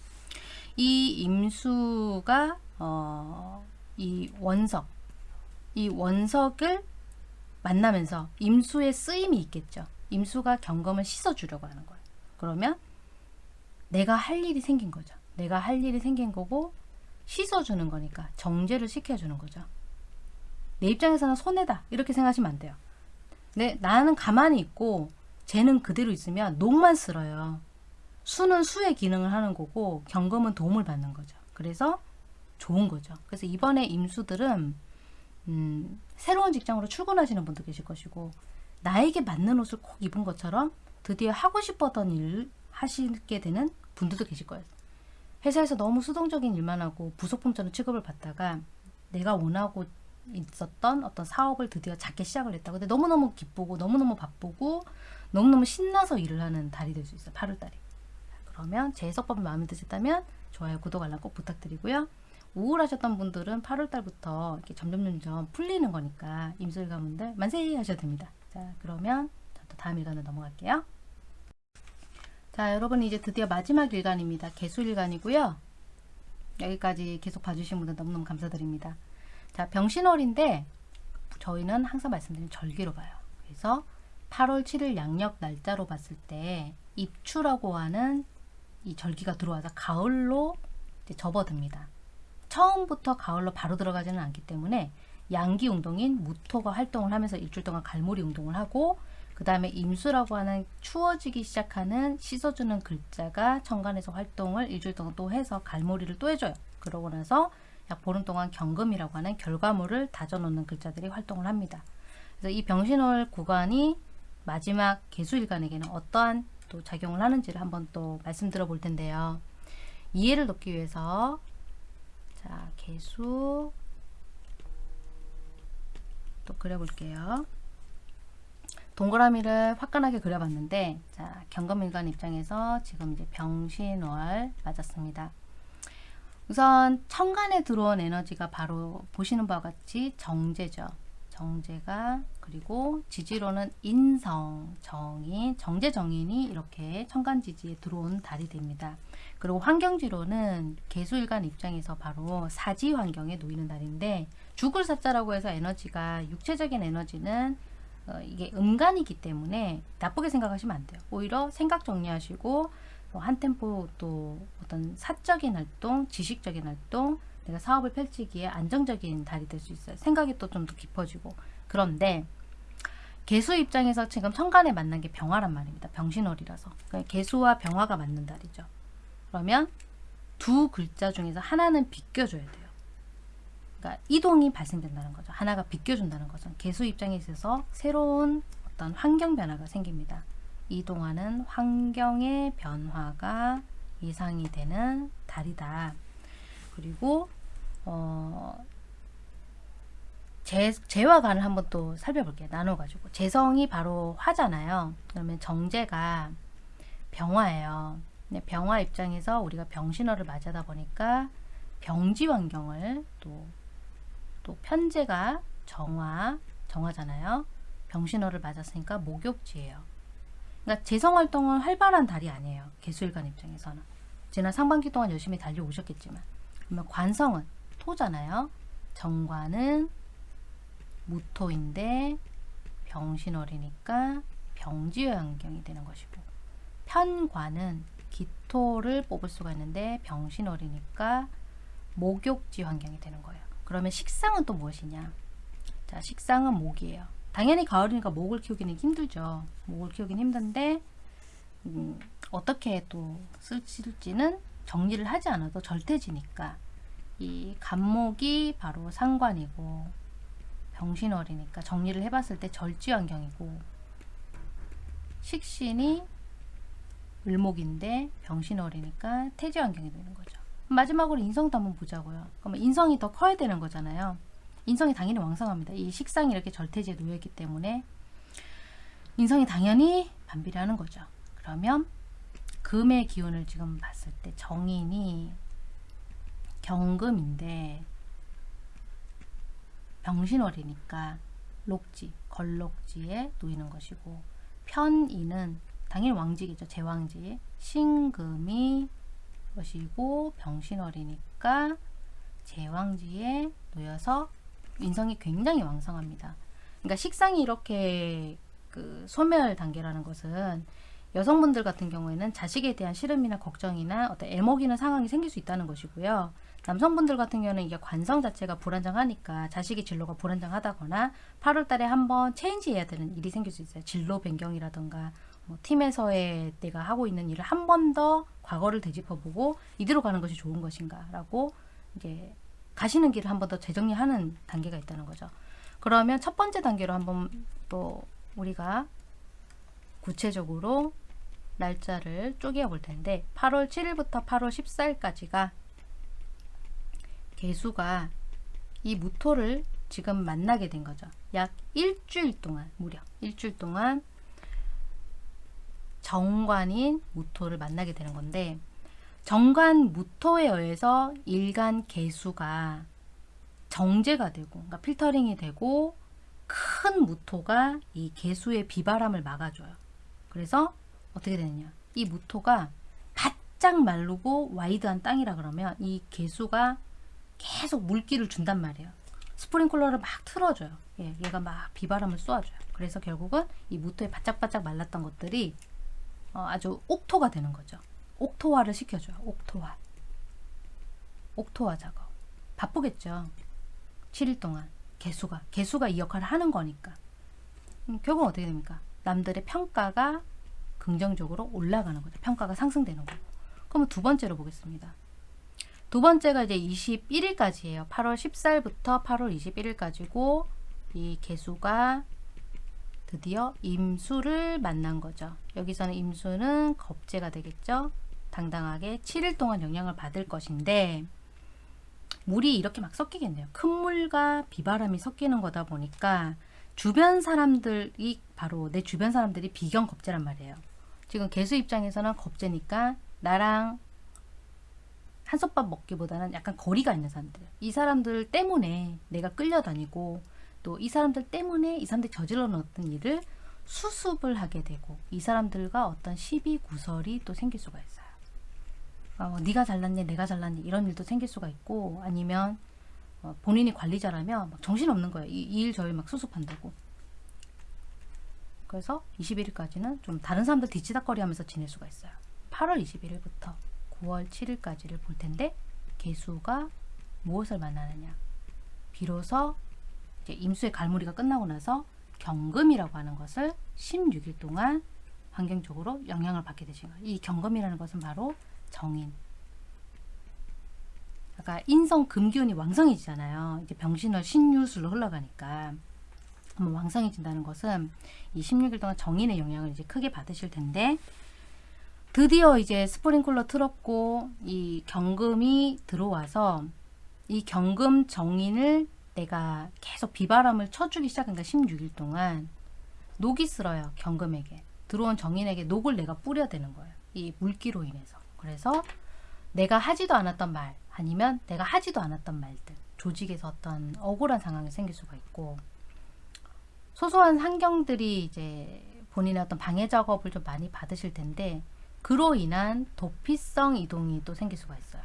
이 임수가 어, 이 원석, 이 원석을 만나면서 임수의 쓰임이 있겠죠. 임수가 경금을 씻어주려고 하는 거예요. 그러면 내가 할 일이 생긴 거죠. 내가 할 일이 생긴 거고 씻어주는 거니까 정제를 시켜주는 거죠. 내 입장에서는 손해다 이렇게 생각하시면 안 돼요. 내, 나는 가만히 있고 쟤는 그대로 있으면 녹만 쓸어요. 수는 수의 기능을 하는 거고 경금은 도움을 받는 거죠. 그래서 좋은 거죠. 그래서 이번에 임수들은 음, 새로운 직장으로 출근하시는 분도 계실 것이고 나에게 맞는 옷을 꼭 입은 것처럼 드디어 하고 싶었던 일을 하시게 되는 분들도 계실 거예요. 회사에서 너무 수동적인 일만 하고 부속품처럼 취급을 받다가 내가 원하고 있었던 어떤 사업을 드디어 작게 시작을 했다. 근데 너무너무 기쁘고 너무너무 바쁘고 너무너무 신나서 일을 하는 달이 될 수 있어요. 8월달이. 그러면 제 해석법이 마음에 드셨다면 좋아요, 구독, 알람 꼭 부탁드리고요. 우울하셨던 분들은 8월달부터 이렇게 점점 점점 풀리는 거니까 임술 가문들 만세 하셔도 됩니다. 자, 그러면 또 다음 일간으로 넘어갈게요. 자, 여러분 이제 드디어 마지막 일간입니다. 개수 일간이고요. 여기까지 계속 봐주신 분들 너무너무 감사드립니다. 자, 병신월인데 저희는 항상 말씀드린 절기로 봐요. 그래서 8월 7일 양력 날짜로 봤을 때 입추라고 하는 이 절기가 들어와서 가을로 접어듭니다. 처음부터 가을로 바로 들어가지는 않기 때문에 양기 운동인 무토가 활동을 하면서 일주일 동안 갈무리 운동을 하고 그 다음에 임수라고 하는 추워지기 시작하는 씻어주는 글자가 천간에서 활동을 일주일 동안 또 해서 갈무리를 또 해줘요. 그러고 나서 약 보름 동안 경금이라고 하는 결과물을 다져놓는 글자들이 활동을 합니다. 그래서 이 병신월 구간이 마지막 개수일간에게는 어떠한 또 작용을 하는지를 한번 또 말씀드려 볼 텐데요. 이해를 돕기 위해서 자 개수 또 그려볼게요. 동그라미를 화끈하게 그려봤는데 자 경금일간 입장에서 지금 이제 병신월 맞았습니다. 우선 천간에 들어온 에너지가 바로 보시는 바와 같이 정제죠. 정제가 그리고 지지로는 인성, 정인, 정제 정인이 이렇게 천간지지에 들어온 달이 됩니다. 그리고 환경지로는 개수일간 입장에서 바로 사지 환경에 놓이는 달인데 죽을 사자라고 해서 에너지가 육체적인 에너지는 어, 이게 음간이기 때문에 나쁘게 생각하시면 안 돼요. 오히려 생각 정리하시고 어, 한 템포 또 어떤 사적인 활동, 지식적인 활동, 내가 사업을 펼치기에 안정적인 달이 될 수 있어요. 생각이 또 좀 더 깊어지고. 그런데 개수 입장에서 지금 천간에 만난 게 병화란 말입니다. 병신월이라서. 그러니까 개수와 병화가 맞는 달이죠. 그러면 두 글자 중에서 하나는 비껴줘야 돼요. 그러니까 이동이 발생된다는 거죠. 하나가 비껴준다는 거죠. 개수 입장에 있어서 새로운 어떤 환경 변화가 생깁니다. 이동하는 환경의 변화가 예상이 되는 달이다. 그리고 어, 재, 재와 간을 한번 또 살펴볼게요. 나눠가지고. 재성이 바로 화잖아요. 그러면 정제가 병화예요. 병화 입장에서 우리가 병신호를 맞이하다 보니까 병지 환경을 또, 또 편제가 정화, 정화잖아요. 병신호를 맞았으니까 목욕지예요. 그러니까 재성 활동은 활발한 달이 아니에요. 개수일간 입장에서는. 지난 상반기 동안 열심히 달려오셨겠지만. 그러면 관성은 토잖아요. 정관은 무토인데 병신월이니까 병지의 환경이 되는 것이고 편관은 기토를 뽑을 수가 있는데 병신월이니까 목욕지 환경이 되는 거예요. 그러면 식상은 또 무엇이냐? 자, 식상은 목이에요. 당연히 가을이니까 목을 키우기는 힘들죠. 목을 키우기는 힘든데 음, 어떻게 또 쓸지는 정리를 하지 않아도 절대지니까 이 간목이 바로 상관이고 병신월이니까 정리를 해봤을 때 절지 환경이고 식신이 을목인데 병신월이니까 태지 환경이 되는 거죠. 마지막으로 인성도 한번 보자고요. 그러면 인성이 더 커야 되는 거잖아요. 인성이 당연히 왕성합니다. 이 식상이 이렇게 절태지에 놓여있기 때문에 인성이 당연히 반비례하는 거죠. 그러면 금의 기운을 지금 봤을 때 정인이 경금인데 병신월이니까 lok지, 걸록지에 놓이는 것이고 편인은 당연히 왕지겠죠. 제왕지. 신금이 것이고 병신월이니까 제왕지에 놓여서 인성이 굉장히 왕성합니다. 그러니까 식상이 이렇게 그 소멸 단계라는 것은 여성분들 같은 경우에는 자식에 대한 시름이나 걱정이나 어떤 애먹이는 상황이 생길 수 있다는 것이고요. 남성분들 같은 경우는 이게 관성 자체가 불안정하니까 자식의 진로가 불안정하다거나 8월 달에 한번 체인지해야 되는 일이 생길 수 있어요. 진로 변경이라던가 뭐 팀에서의 내가 하고 있는 일을 한 번 더 과거를 되짚어보고 이대로 가는 것이 좋은 것인가 라고 이제 가시는 길을 한 번 더 재정리하는 단계가 있다는 거죠. 그러면 첫 번째 단계로 한번 또 우리가 구체적으로 날짜를 쪼개어 볼 텐데 8월 7일부터 8월 14일까지가 개수가 이 무토를 지금 만나게 된 거죠. 약 일주일 동안 무려 일주일 동안 정관인 무토를 만나게 되는 건데 정관 무토에 의해서 일간 개수가 정제가 되고 그러니까 필터링이 되고 큰 무토가 이 개수의 비바람을 막아줘요. 그래서 어떻게 되느냐 이 무토가 바짝 마르고 와이드한 땅이라 그러면 이 개수가 계속 물기를 준단 말이에요. 스프링클러를 막 틀어줘요. 예, 얘가 막 비바람을 쏘아줘요. 그래서 결국은 이 무토에 바짝바짝 말랐던 것들이 어, 아주 옥토가 되는 거죠. 옥토화를 시켜줘요. 옥토화. 옥토화 작업. 바쁘겠죠. 7일 동안 개수가 개수가 이 역할을 하는 거니까. 음, 결국은 어떻게 됩니까? 남들의 평가가 긍정적으로 올라가는 거죠. 평가가 상승되는 거고. 그러면 두 번째로 보겠습니다. 두 번째가 이제 21일까지예요. 8월 14일부터 8월 21일까지고 이 개수가 드디어 임수를 만난 거죠. 여기서는 임수는 겁재가 되겠죠. 당당하게 7일 동안 영향을 받을 것인데 물이 이렇게 막 섞이겠네요. 큰 물과 비바람이 섞이는 거다 보니까 주변 사람들이 바로 내 주변 사람들이 비경 겁재란 말이에요. 지금 개수 입장에서는 겁재니까 나랑 한솥밥 먹기보다는 약간 거리가 있는 사람들. 이 사람들 때문에 내가 끌려다니고 또 이 사람들 때문에 이 사람들이 저질러 놓았던 일을 수습을 하게 되고 이 사람들과 어떤 시비 구설이 또 생길 수가 있어요. 어, 네가 잘났니 내가 잘났니 이런 일도 생길 수가 있고 아니면 어, 본인이 관리자라면 막 정신없는 거예요. 이일 저일 막 수습한다고. 그래서 21일까지는 좀 다른 사람들 뒤치다거리 하면서 지낼 수가 있어요. 8월 21일부터 9월 7일까지를 볼 텐데 개수가 무엇을 만나느냐. 비로소 이제 임수의 갈무리가 끝나고 나서 경금이라고 하는 것을 16일 동안 환경적으로 영향을 받게 되신 거예요. 이 경금이라는 것은 바로 정인. 아까 인성 금기운이 왕성해지잖아요. 이제 병신월 신유술로 흘러가니까 왕성해진다는 것은 이 16일 동안 정인의 영향을 이제 크게 받으실 텐데 드디어 이제 스프링클러 틀었고 이 경금이 들어와서 이 경금 정인을 내가 계속 비바람을 쳐주기 시작한다 16일 동안. 녹이 쓸어요 경금에게. 들어온 정인에게 녹을 내가 뿌려야 되는 거예요 이 물기로 인해서. 그래서 내가 하지도 않았던 말 아니면 내가 하지도 않았던 말들 조직에서 어떤 억울한 상황이 생길 수가 있고. 소소한 환경들이 이제 본인의 어떤 방해 작업을 좀 많이 받으실 텐데 그로 인한 도피성 이동이 또 생길 수가 있어요.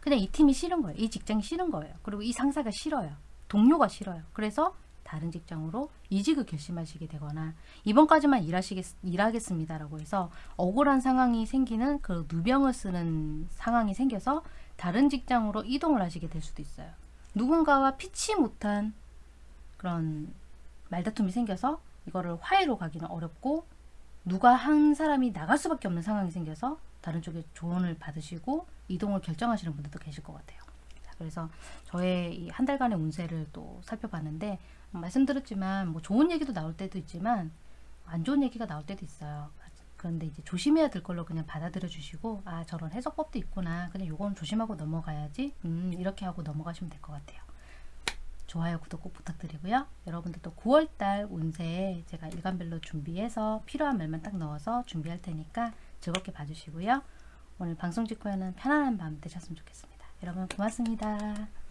그냥 이 팀이 싫은 거예요. 이 직장이 싫은 거예요. 그리고 이 상사가 싫어요. 동료가 싫어요. 그래서 다른 직장으로 이직을 결심하시게 되거나 이번까지만 일하시겠, 일하겠습니다라고 해서 억울한 상황이 생기는 그 누병을 쓰는 상황이 생겨서 다른 직장으로 이동을 하시게 될 수도 있어요. 누군가와 피치 못한 그런 말다툼이 생겨서 이거를 화해로 가기는 어렵고 누가 한 사람이 나갈 수밖에 없는 상황이 생겨서 다른 쪽에 조언을 받으시고 이동을 결정하시는 분들도 계실 것 같아요. 자, 그래서 저의 이한 달간의 운세를 또 살펴봤는데 말씀드렸지만 뭐 좋은 얘기도 나올 때도 있지만 안 좋은 얘기가 나올 때도 있어요. 그런데 이제 조심해야 될 걸로 그냥 받아들여 주시고 아 저런 해석법도 있구나 그냥 요건 조심하고 넘어가야지 음 이렇게 하고 넘어가시면 될 것 같아요. 좋아요, 구독 꼭 부탁드리고요. 여러분들도 9월달 운세 제가 일간별로 준비해서 필요한 말만 딱 넣어서 준비할 테니까 즐겁게 봐주시고요. 오늘 방송 직후에는 편안한 밤 되셨으면 좋겠습니다. 여러분 고맙습니다.